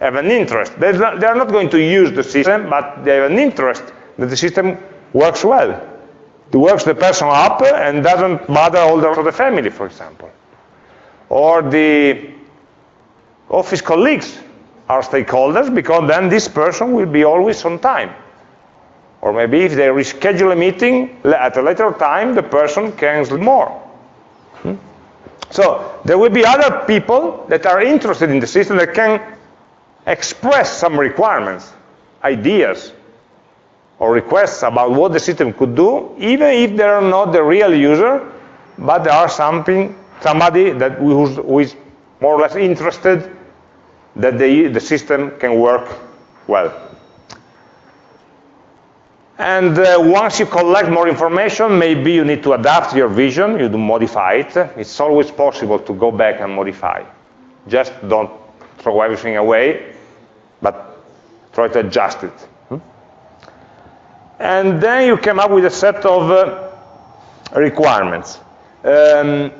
have an interest. Not, they're not going to use the system, but they have an interest that the system works well. It works the person up and doesn't bother all the, the family, for example. Or the office colleagues are stakeholders because then this person will be always on time. Or maybe if they reschedule a meeting at a later time, the person can sleep more. Hmm? So there will be other people that are interested in the system that can express some requirements, ideas, or requests about what the system could do, even if they are not the real user, but there are something, somebody that who is more or less interested that the, the system can work well. And uh, once you collect more information, maybe you need to adapt your vision, you do modify it. It's always possible to go back and modify. Just don't throw everything away, but try to adjust it. Hmm? And then you come up with a set of uh, requirements. Um,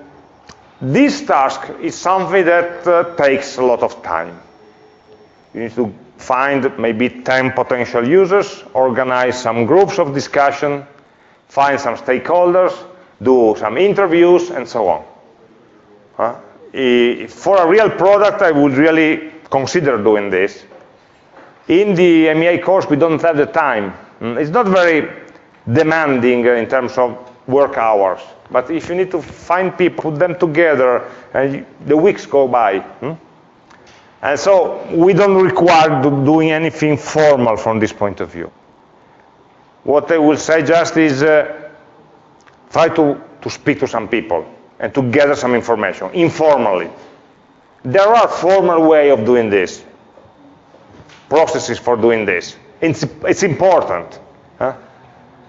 this task is something that uh, takes a lot of time. You need to find maybe 10 potential users, organize some groups of discussion, find some stakeholders, do some interviews, and so on. Uh, for a real product, I would really consider doing this. In the MEA course, we don't have the time. Mm, it's not very demanding in terms of work hours. But if you need to find people, put them together, and the weeks go by, hmm? And so we don't require doing anything formal from this point of view. What I will say just is uh, try to, to speak to some people and to gather some information informally. There are formal way of doing this, processes for doing this. It's, it's important. Huh?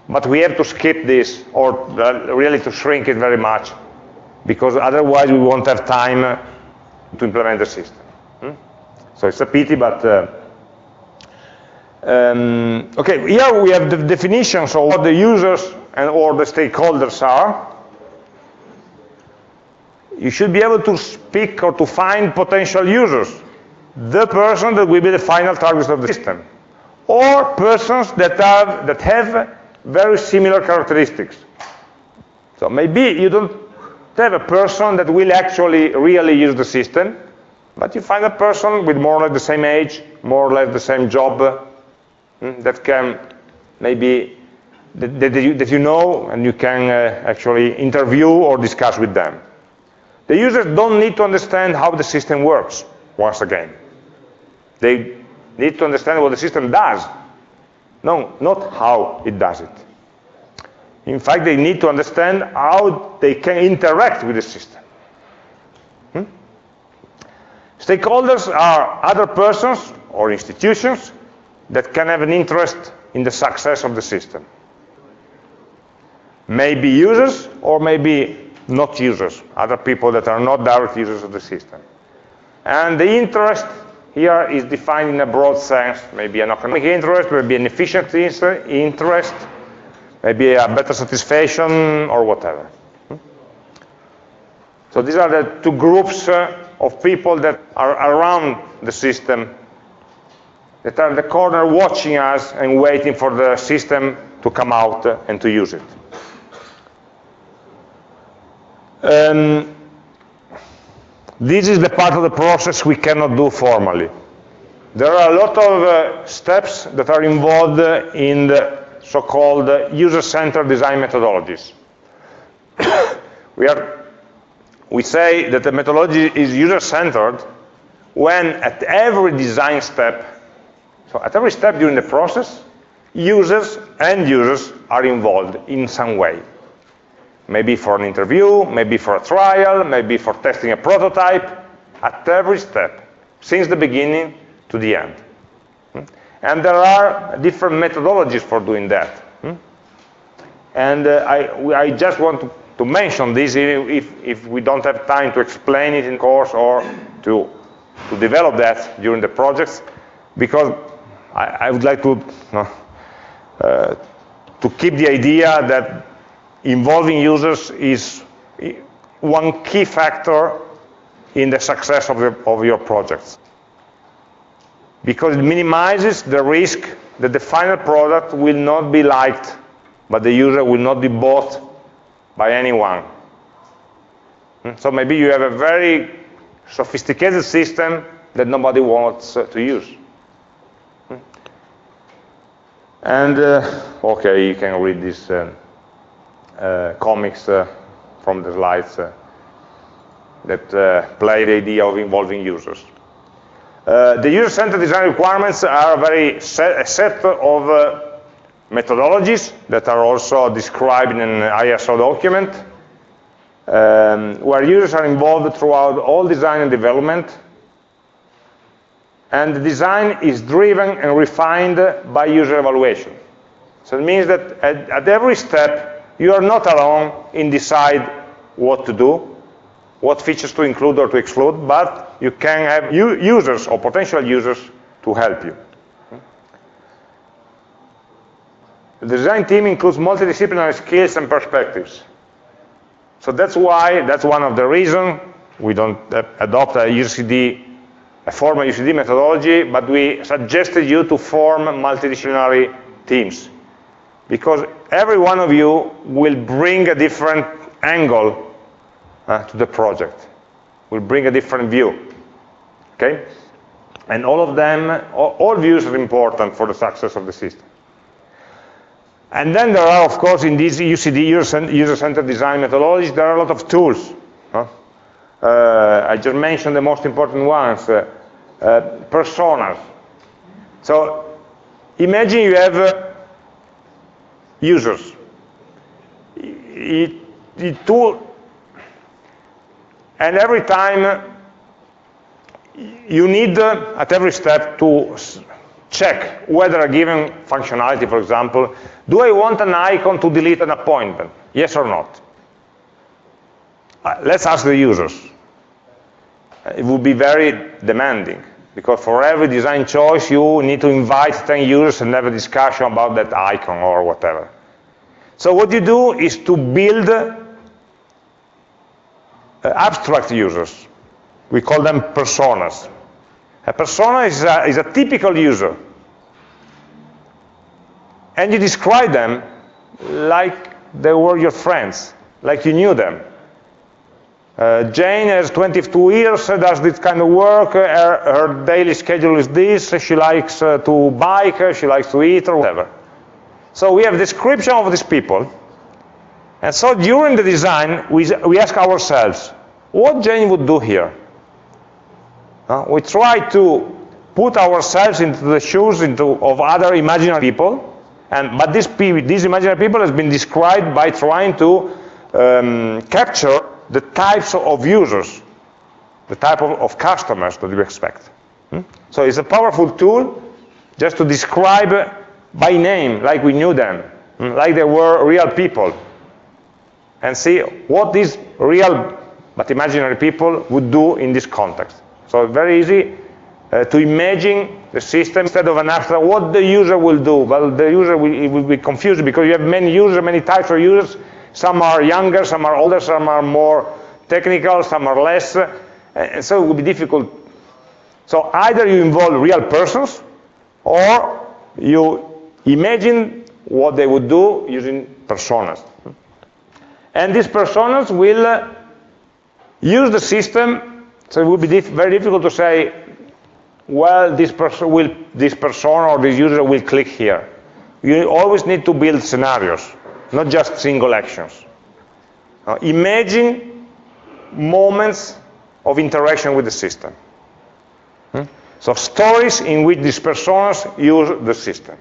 But we have to skip this or uh, really to shrink it very much because otherwise we won't have time uh, to implement the system. So it's a pity, but uh, um, okay, here we have the definitions of what the users and or the stakeholders are. You should be able to speak or to find potential users, the person that will be the final target of the system, or persons that have, that have very similar characteristics. So maybe you don't have a person that will actually really use the system, but you find a person with more or less the same age, more or less the same job, hmm, that can maybe, that, that, you, that you know and you can uh, actually interview or discuss with them. The users don't need to understand how the system works, once again. They need to understand what the system does, no, not how it does it. In fact, they need to understand how they can interact with the system. Stakeholders are other persons or institutions that can have an interest in the success of the system. Maybe users or maybe not users, other people that are not direct users of the system. And the interest here is defined in a broad sense, maybe an economic interest, maybe an efficiency interest, maybe a better satisfaction or whatever. Hmm? So these are the two groups uh, of people that are around the system, that are in the corner watching us and waiting for the system to come out and to use it. Um, this is the part of the process we cannot do formally. There are a lot of uh, steps that are involved in the so-called user-centered design methodologies. *coughs* we, are, we say that the methodology is user-centered when at every design step, so at every step during the process, users and users are involved in some way maybe for an interview, maybe for a trial, maybe for testing a prototype, at every step, since the beginning to the end. Hmm? And there are different methodologies for doing that. Hmm? And uh, I, I, just want to, to, mention this if, if we don't have time to explain it in course or to, to develop that during the projects, because I, I would like to, uh, to keep the idea that involving users is one key factor in the success of, of your projects. Because it minimizes the risk that the final product will not be liked but the user, will not be bought by anyone. Hmm? So maybe you have a very sophisticated system that nobody wants uh, to use. Hmm? And, uh, okay, you can read these Uh, uh, comics uh, from the slides uh, that play the idea of involving users. the user-centered design requirements are a very set, a set of methodologies that are also described in an ISO document, um, where users are involved throughout all design and development, and the design is driven and refined by user evaluation. So it means that at, at every step, you are not alone in decide what to do, what features to include or to exclude, but you can have users or potential users to help you. The design team includes multidisciplinary skills and perspectives. So that's why, that's one of the reasons we don't adopt a UCD, a formal UCD methodology, but we suggested you to form multidisciplinary teams because every one of you will bring a different angle uh, to the project, will bring a different view, okay? And all of them, all, all views are important for the success of the system. And then there are, of course, in these UCD, user-centered design methodologies, there are a lot of tools. Huh? Uh, I just mentioned the most important ones, uh, uh, personas. So imagine you have uh, users. It, the tool, and every time you need uh, at every step to check whether a given functionality, for example, do I want an icon to delete an appointment? Yes or not? Uh, let's ask the users. It would be very demanding because for every design choice you need to invite 10 users and have a discussion about that icon or whatever. So what you do is to build uh, abstract users. We call them personas. A persona is a, is a typical user. And you describe them like they were your friends, like you knew them. Uh, Jane has 22 years, does this kind of work, uh, her, her, daily schedule is this, she likes uh, to bike, uh, she likes to eat, or whatever. So we have description of these people. And so during the design, we, we ask ourselves, what Jane would do here? Uh, we try to put ourselves into the shoes into, of other imaginary people, and, but this, this imaginary people has been described by trying to um, capture the types of users, the type of, of customers that we expect. Hmm? So it's a powerful tool just to describe by name, like we knew them, hmm? like they were real people, and see what these real but imaginary people would do in this context. So very easy uh, to imagine the system instead of an abstract, what the user will do. Well, the user will, will be confused because you have many users, many types of users. Some are younger, some are older, some are more technical, some are less. And so it will be difficult. So either you involve real persons or you imagine what they would do using personas. And these personas will uh, use the system so it would be diff very difficult to say, well, this person will, this person or this user will click here. You always need to build scenarios, not just single actions. Uh, imagine moments of interaction with the system. Hmm? So stories in which these personas use the system.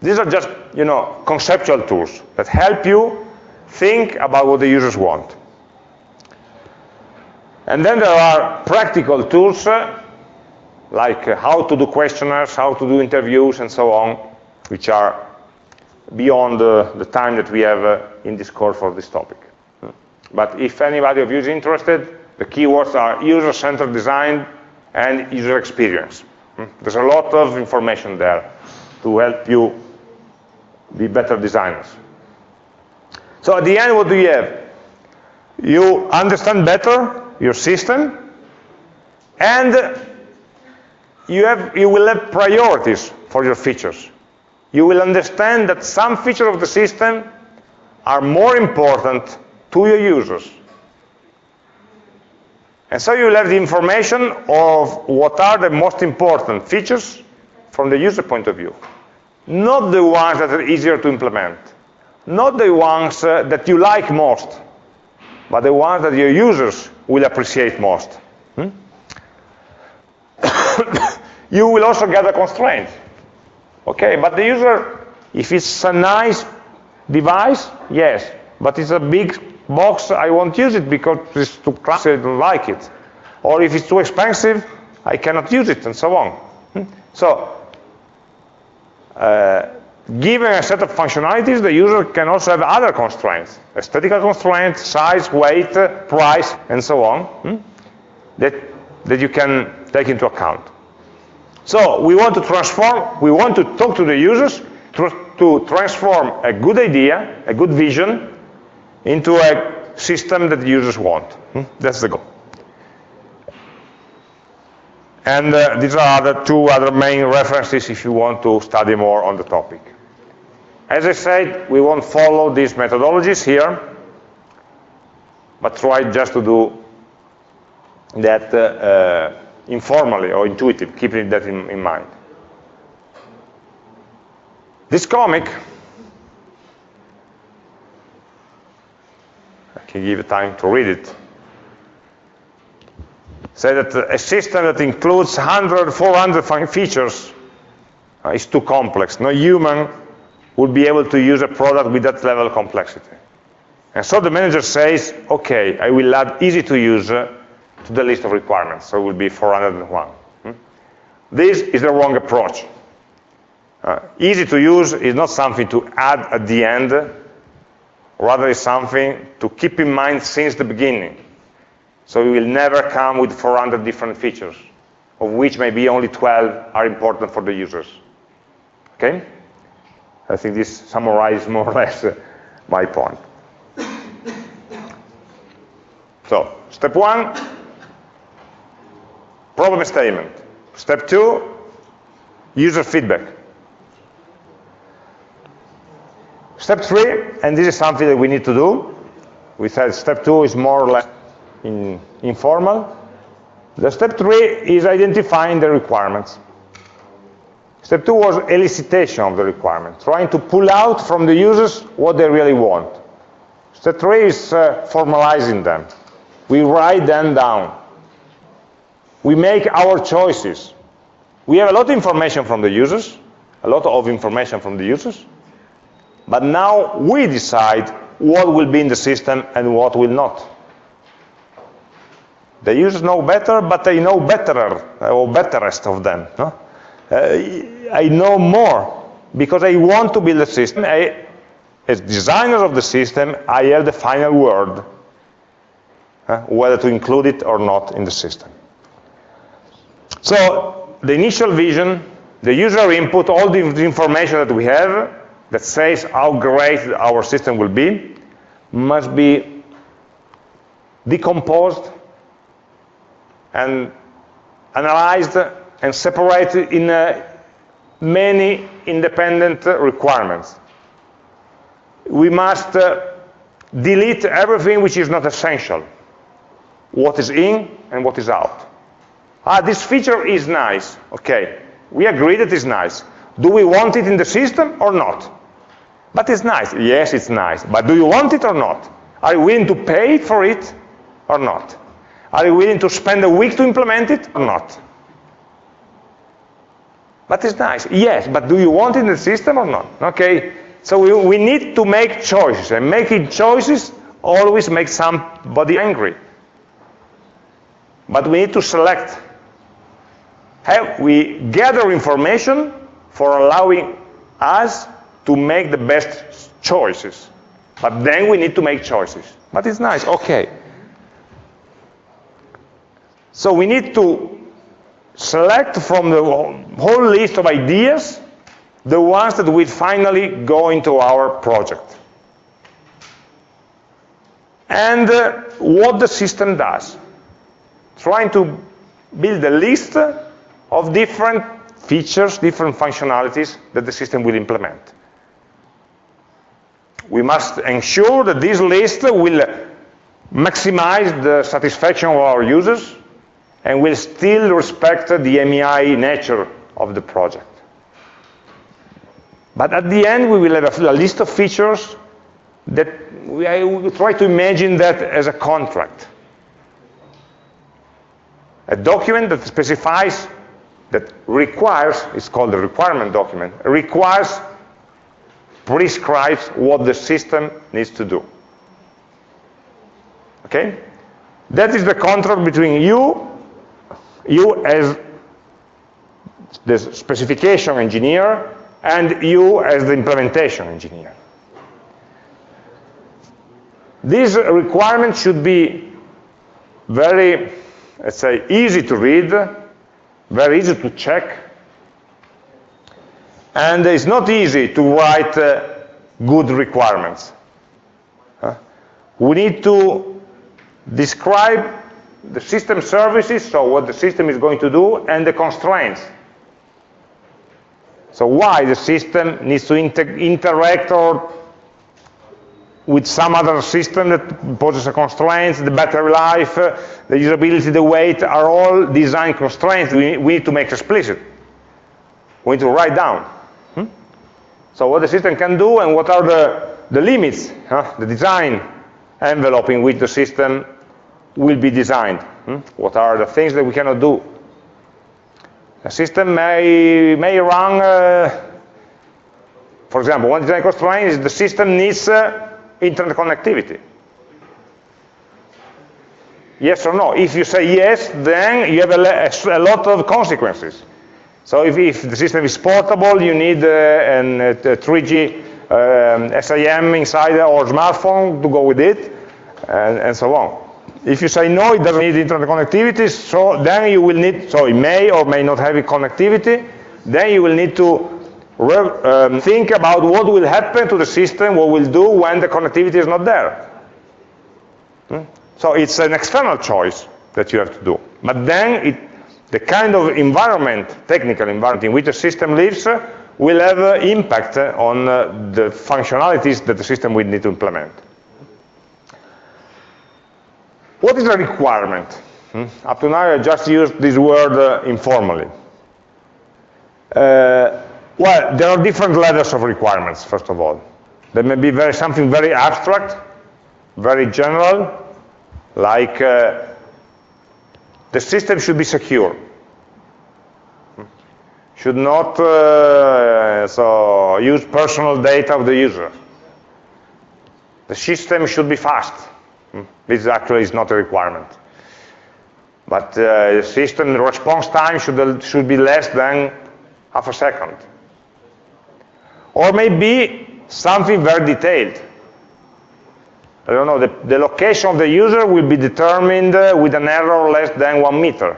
These are just, you know, conceptual tools that help you think about what the users want. And then there are practical tools uh, like uh, how to do questionnaires, how to do interviews, and so on, which are beyond uh, the time that we have uh, in this course for this topic. Hmm. But if anybody of you is interested, the keywords are user-centered design and user experience. Hmm. There's a lot of information there to help you be better designers. So at the end, what do you have? You understand better your system, and you, have, you will have priorities for your features. You will understand that some features of the system are more important to your users. And so you will have the information of what are the most important features from the user point of view. Not the ones that are easier to implement. Not the ones uh, that you like most, but the ones that your users will appreciate most. Hmm? *coughs* you will also get a constraint. Okay, but the user, if it's a nice device, yes, but it's a big box, I won't use it because it's too classy, I don't like it. Or if it's too expensive, I cannot use it, and so on. Hmm? So, uh, given a set of functionalities, the user can also have other constraints, aesthetical constraints, size, weight, price, and so on, hmm, that, that you can take into account. So we want to transform, we want to talk to the users to, to transform a good idea, a good vision, into a system that the users want. Hmm? That's the goal. And uh, these are the two other main references if you want to study more on the topic. As I said, we won't follow these methodologies here, but try just to do that uh, uh, informally or intuitive, keeping that in, in mind. This comic, I can give you time to read it, say that a system that includes 100, 400 features uh, is too complex. No human would be able to use a product with that level of complexity. And so the manager says, okay, I will add easy to use uh, to the list of requirements, so it will be 401. Hmm? This is the wrong approach. Uh, easy to use is not something to add at the end, rather it's something to keep in mind since the beginning. So we will never come with 400 different features, of which maybe only 12 are important for the users. Okay? I think this summarizes more or less uh, my point. So, step one, problem statement. Step two, user feedback. Step three, and this is something that we need to do. We said step two is more or less in, informal. The step three is identifying the requirements. Step two was elicitation of the requirement, trying to pull out from the users what they really want. Step three is uh, formalizing them. We write them down. We make our choices. We have a lot of information from the users, a lot of information from the users, but now we decide what will be in the system and what will not. The users know better, but they know better, or betterest of them. No? Uh, I know more because I want to build a system. I, as designer of the system, I have the final word, uh, whether to include it or not in the system. So the initial vision, the user input, all the information that we have that says how great our system will be, must be decomposed and analyzed and separated in uh, many independent requirements. We must uh, delete everything which is not essential, what is in and what is out. Ah, this feature is nice. Okay, we agree that it's nice. Do we want it in the system or not? But it's nice. Yes, it's nice. But do you want it or not? Are you willing to pay for it or not? Are you willing to spend a week to implement it or not? But it's nice. Yes, but do you want it in the system or not? Okay, so we, we need to make choices, and making choices always makes somebody angry. But we need to select. Have we gather information for allowing us to make the best choices. But then we need to make choices. But it's nice, okay. So we need to select from the whole list of ideas the ones that will finally go into our project. And uh, what the system does. Trying to build a list of different features, different functionalities that the system will implement. We must ensure that this list will maximize the satisfaction of our users and will still respect the MEI nature of the project. But at the end, we will have a, list of features that we, I will try to imagine that as a contract. A document that specifies, that requires, it's called a requirement document, requires prescribes what the system needs to do. Okay? That is the contract between you, you as the specification engineer, and you as the implementation engineer. These requirements should be very, let's say, easy to read, very easy to check, and it's not easy to write uh, good requirements. Huh? We need to describe the system services, so what the system is going to do, and the constraints. So why the system needs to inter interact or with some other system that poses a constraint, the battery life, uh, the usability, the weight, are all design constraints we, we need to make explicit. We need to write down. So what the system can do and what are the, the limits, huh? the design envelope in which the system will be designed. Hmm? What are the things that we cannot do? A system may, may run, uh, for example, one design constraint is the system needs uh, internet connectivity? Yes or no? If you say yes, then you have a, a lot of consequences. So if, if, the system is portable, you need uh, an, a 3G um, SIM inside or smartphone to go with it, and, and so on. If you say no, it doesn't need internet connectivity, so then you will need, so it may or may not have a connectivity, then you will need to um, think about what will happen to the system, what will do when the connectivity is not there. Hmm? So it's an external choice that you have to do. But then it, the kind of environment, technical environment in which the system lives, uh, will have uh, impact on uh, the functionalities that the system will need to implement. What is a requirement? Hmm? Up to now, I just used this word uh, informally. Uh, well, there are different levels of requirements, first of all. There may be very, something very abstract, very general, like uh, the system should be secure. Hmm? Should not uh, so use personal data of the user. The system should be fast. This actually is not a requirement. But uh, the system response time should, should be less than half a second. Or maybe something very detailed. I don't know, the, the location of the user will be determined uh, with an error less than one meter.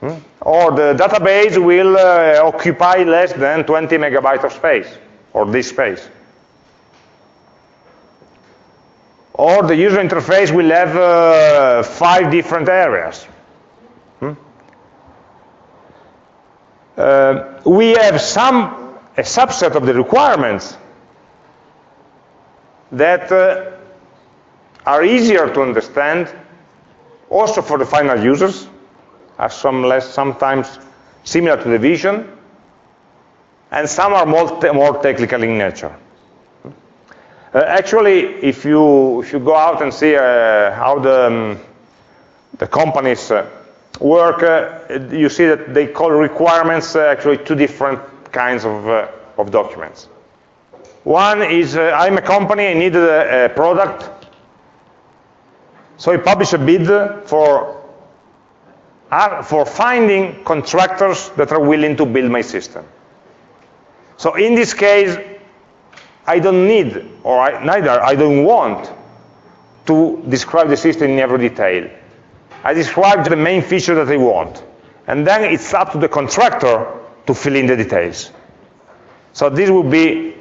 Hmm? Or the database will uh, occupy less than 20 megabytes of space, or this space. Or the user interface will have uh, five different areas. Hmm? Uh, we have some, a subset of the requirements that uh, are easier to understand also for the final users, are some less, sometimes similar to the vision, and some are more, more technical in nature. Uh, actually, if you, if you go out and see uh, how the, um, the companies uh, work, uh, you see that they call requirements uh, actually two different kinds of, uh, of documents. One is, I'm a company, I need a, a product, so I publish a bid for, for finding contractors that are willing to build my system. So in this case, I don't need, or I, neither I don't want to describe the system in every detail. I describe the main feature that I want. And then it's up to the contractor to fill in the details. So this would be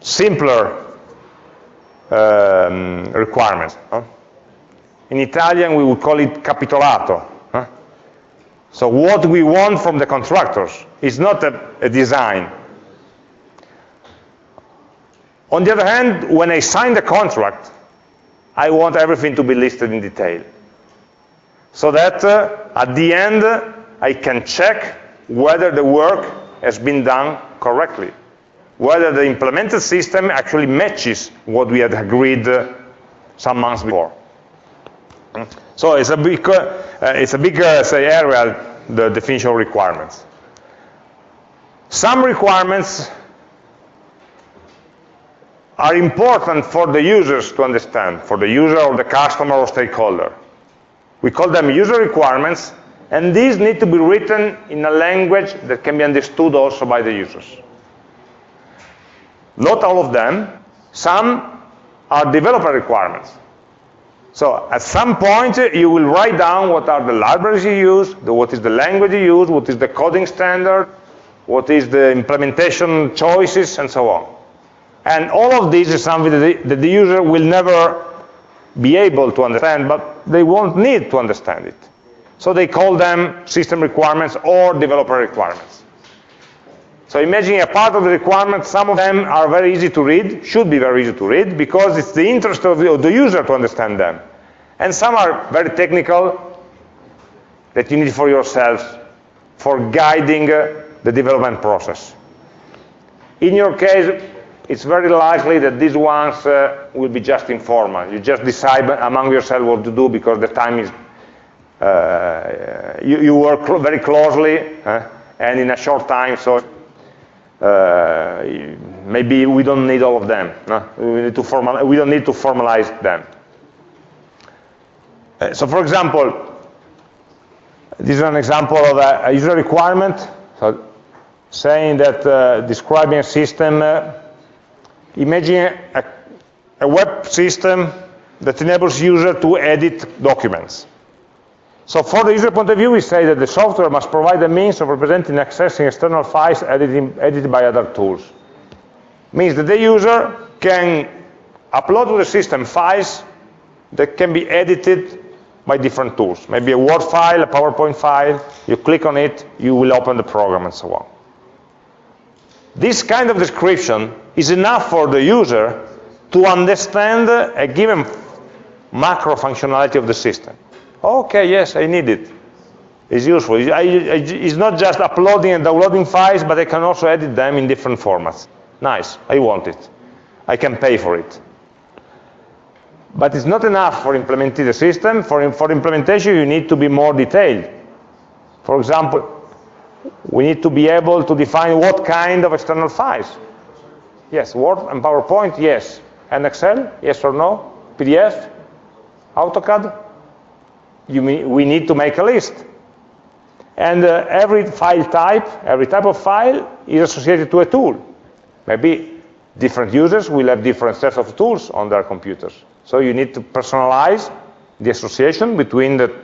simpler um, requirements. Huh? In Italian, we would call it capitolato. Huh? So what we want from the contractors is not a, a design, on the other hand, when I sign the contract, I want everything to be listed in detail. So that uh, at the end, I can check whether the work has been done correctly, whether the implemented system actually matches what we had agreed uh, some months before. So it's a big, uh, it's a big uh, say, area, the definition of requirements. Some requirements are important for the users to understand, for the user or the customer or stakeholder. We call them user requirements, and these need to be written in a language that can be understood also by the users. Not all of them. Some are developer requirements. So at some point, you will write down what are the libraries you use, what is the language you use, what is the coding standard, what is the implementation choices, and so on. And all of this is something that the, that the user will never be able to understand, but they won't need to understand it. So they call them system requirements or developer requirements. So imagine a part of the requirements, some of them are very easy to read, should be very easy to read, because it's the interest of the, of the user to understand them. And some are very technical, that you need for yourselves, for guiding uh, the development process. In your case, it's very likely that these ones uh, will be just informal. You just decide among yourself what to do because the time is, uh, you, you, work cl very closely uh, and in a short time, so uh, maybe we don't need all of them. No? We, need to formal, we don't need to formalize them. Uh, so for example, this is an example of a, a user requirement. So saying that uh, describing a system, uh, imagine a, a web system that enables user to edit documents. So for the user point of view, we say that the software must provide a means of representing and accessing external files editing, edited by other tools. Means that the user can upload to the system files that can be edited by different tools. Maybe a Word file, a PowerPoint file, you click on it, you will open the program and so on. This kind of description is enough for the user to understand a given macro functionality of the system. Okay, yes, I need it. It's useful. It's not just uploading and downloading files, but I can also edit them in different formats. Nice, I want it. I can pay for it. But it's not enough for implementing the system. For, for implementation, you need to be more detailed. For example, we need to be able to define what kind of external files. Yes, Word and PowerPoint, yes. And Excel, yes or no? PDF, AutoCAD, you, we need to make a list. And uh, every file type, every type of file is associated to a tool. Maybe different users will have different sets of tools on their computers. So you need to personalize the association between the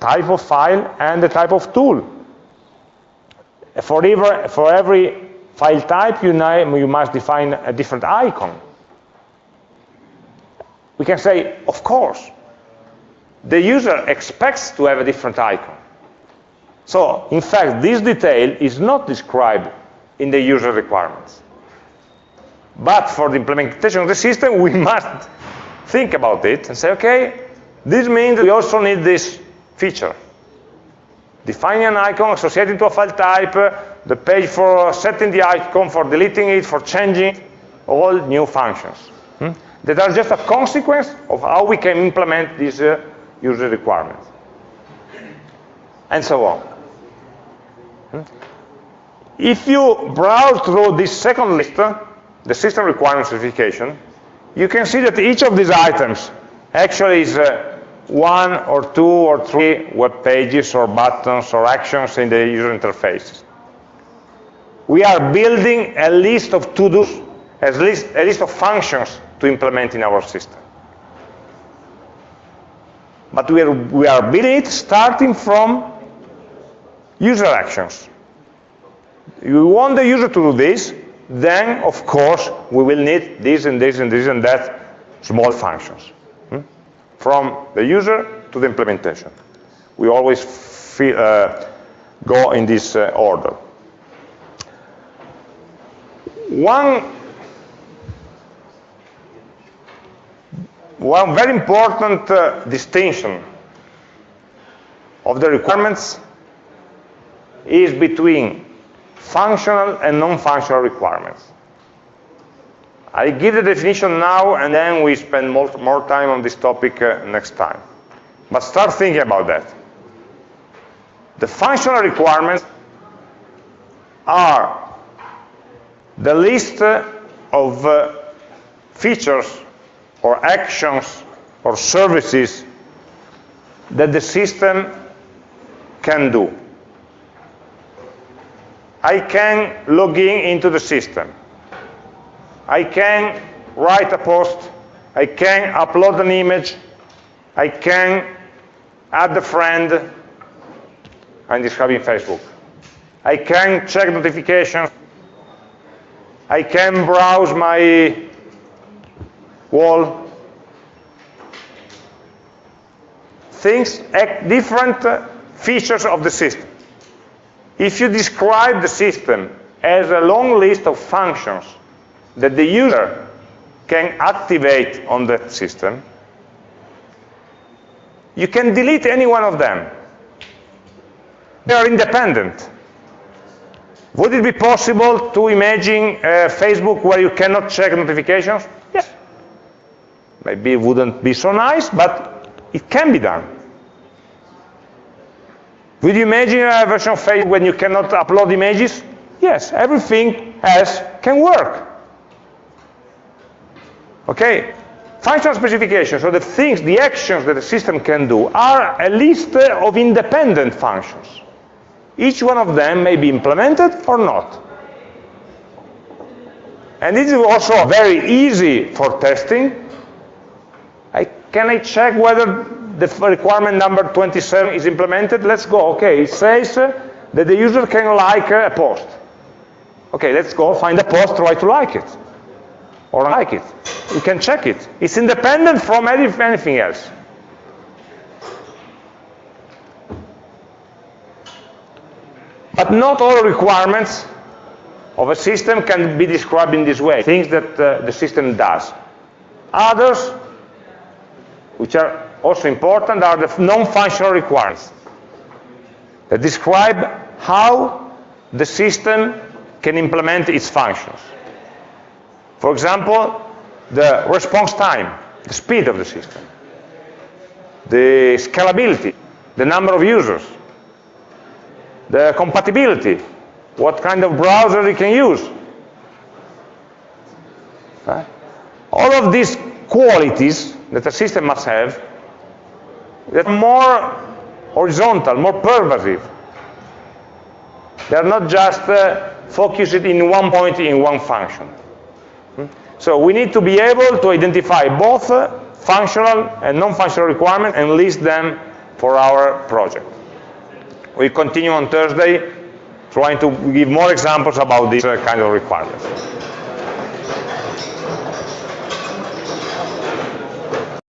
type of file and the type of tool. For every, for every file type, you, know, you must define a different icon. We can say, of course, the user expects to have a different icon. So, in fact, this detail is not described in the user requirements. But for the implementation of the system, we *laughs* must think about it and say, okay, this means we also need this feature. Defining an icon associated to a file type, the page for setting the icon, for deleting it, for changing, all new functions. Hmm? That are just a consequence of how we can implement these uh, user requirements. And so on. Hmm? If you browse through this second list, the system requirement specification, you can see that each of these items actually is uh, one or two or three web pages or buttons or actions in the user interface. We are building a list of to-dos, a list, a list of functions to implement in our system. But we are, we are building it starting from user actions. You want the user to do this, then of course we will need this and this and this and that small functions? From the user to the implementation. We always uh, go in this uh, order. One, one very important uh, distinction of the requirements is between functional and non-functional requirements. I give the definition now, and then we spend more, more time on this topic uh, next time. But start thinking about that. The functional requirements are the list of uh, features or actions or services that the system can do. I can log in into the system. I can write a post. I can upload an image. I can add a friend. I'm describing Facebook. I can check notifications. I can browse my wall. Things, eh, different uh, features of the system. If you describe the system as a long list of functions that the user can activate on the system, you can delete any one of them. They are independent. Would it be possible to imagine uh, Facebook where you cannot check notifications? Yes. Maybe it wouldn't be so nice, but it can be done. Would you imagine a version of Facebook when you cannot upload images? Yes, everything else can work. Okay? Functional specification, so the things, the actions that the system can do, are a list of independent functions. Each one of them may be implemented or not. And this is also very easy for testing. I, can I check whether the requirement number 27 is implemented? Let's go. Okay, it says uh, that the user can like a post. Okay, let's go find a post, try to like it. Or like it. You can check it. It's independent from anything else. But not all requirements of a system can be described in this way, things that uh, the system does. Others, which are also important, are the non-functional requirements that describe how the system can implement its functions. For example, the response time, the speed of the system, the scalability, the number of users, the compatibility, what kind of browser you can use. All of these qualities that a system must have that are more horizontal, more pervasive. They're not just uh, focused in one point in one function. So we need to be able to identify both functional and non-functional requirements and list them for our project. We continue on Thursday trying to give more examples about this uh, kind of requirements.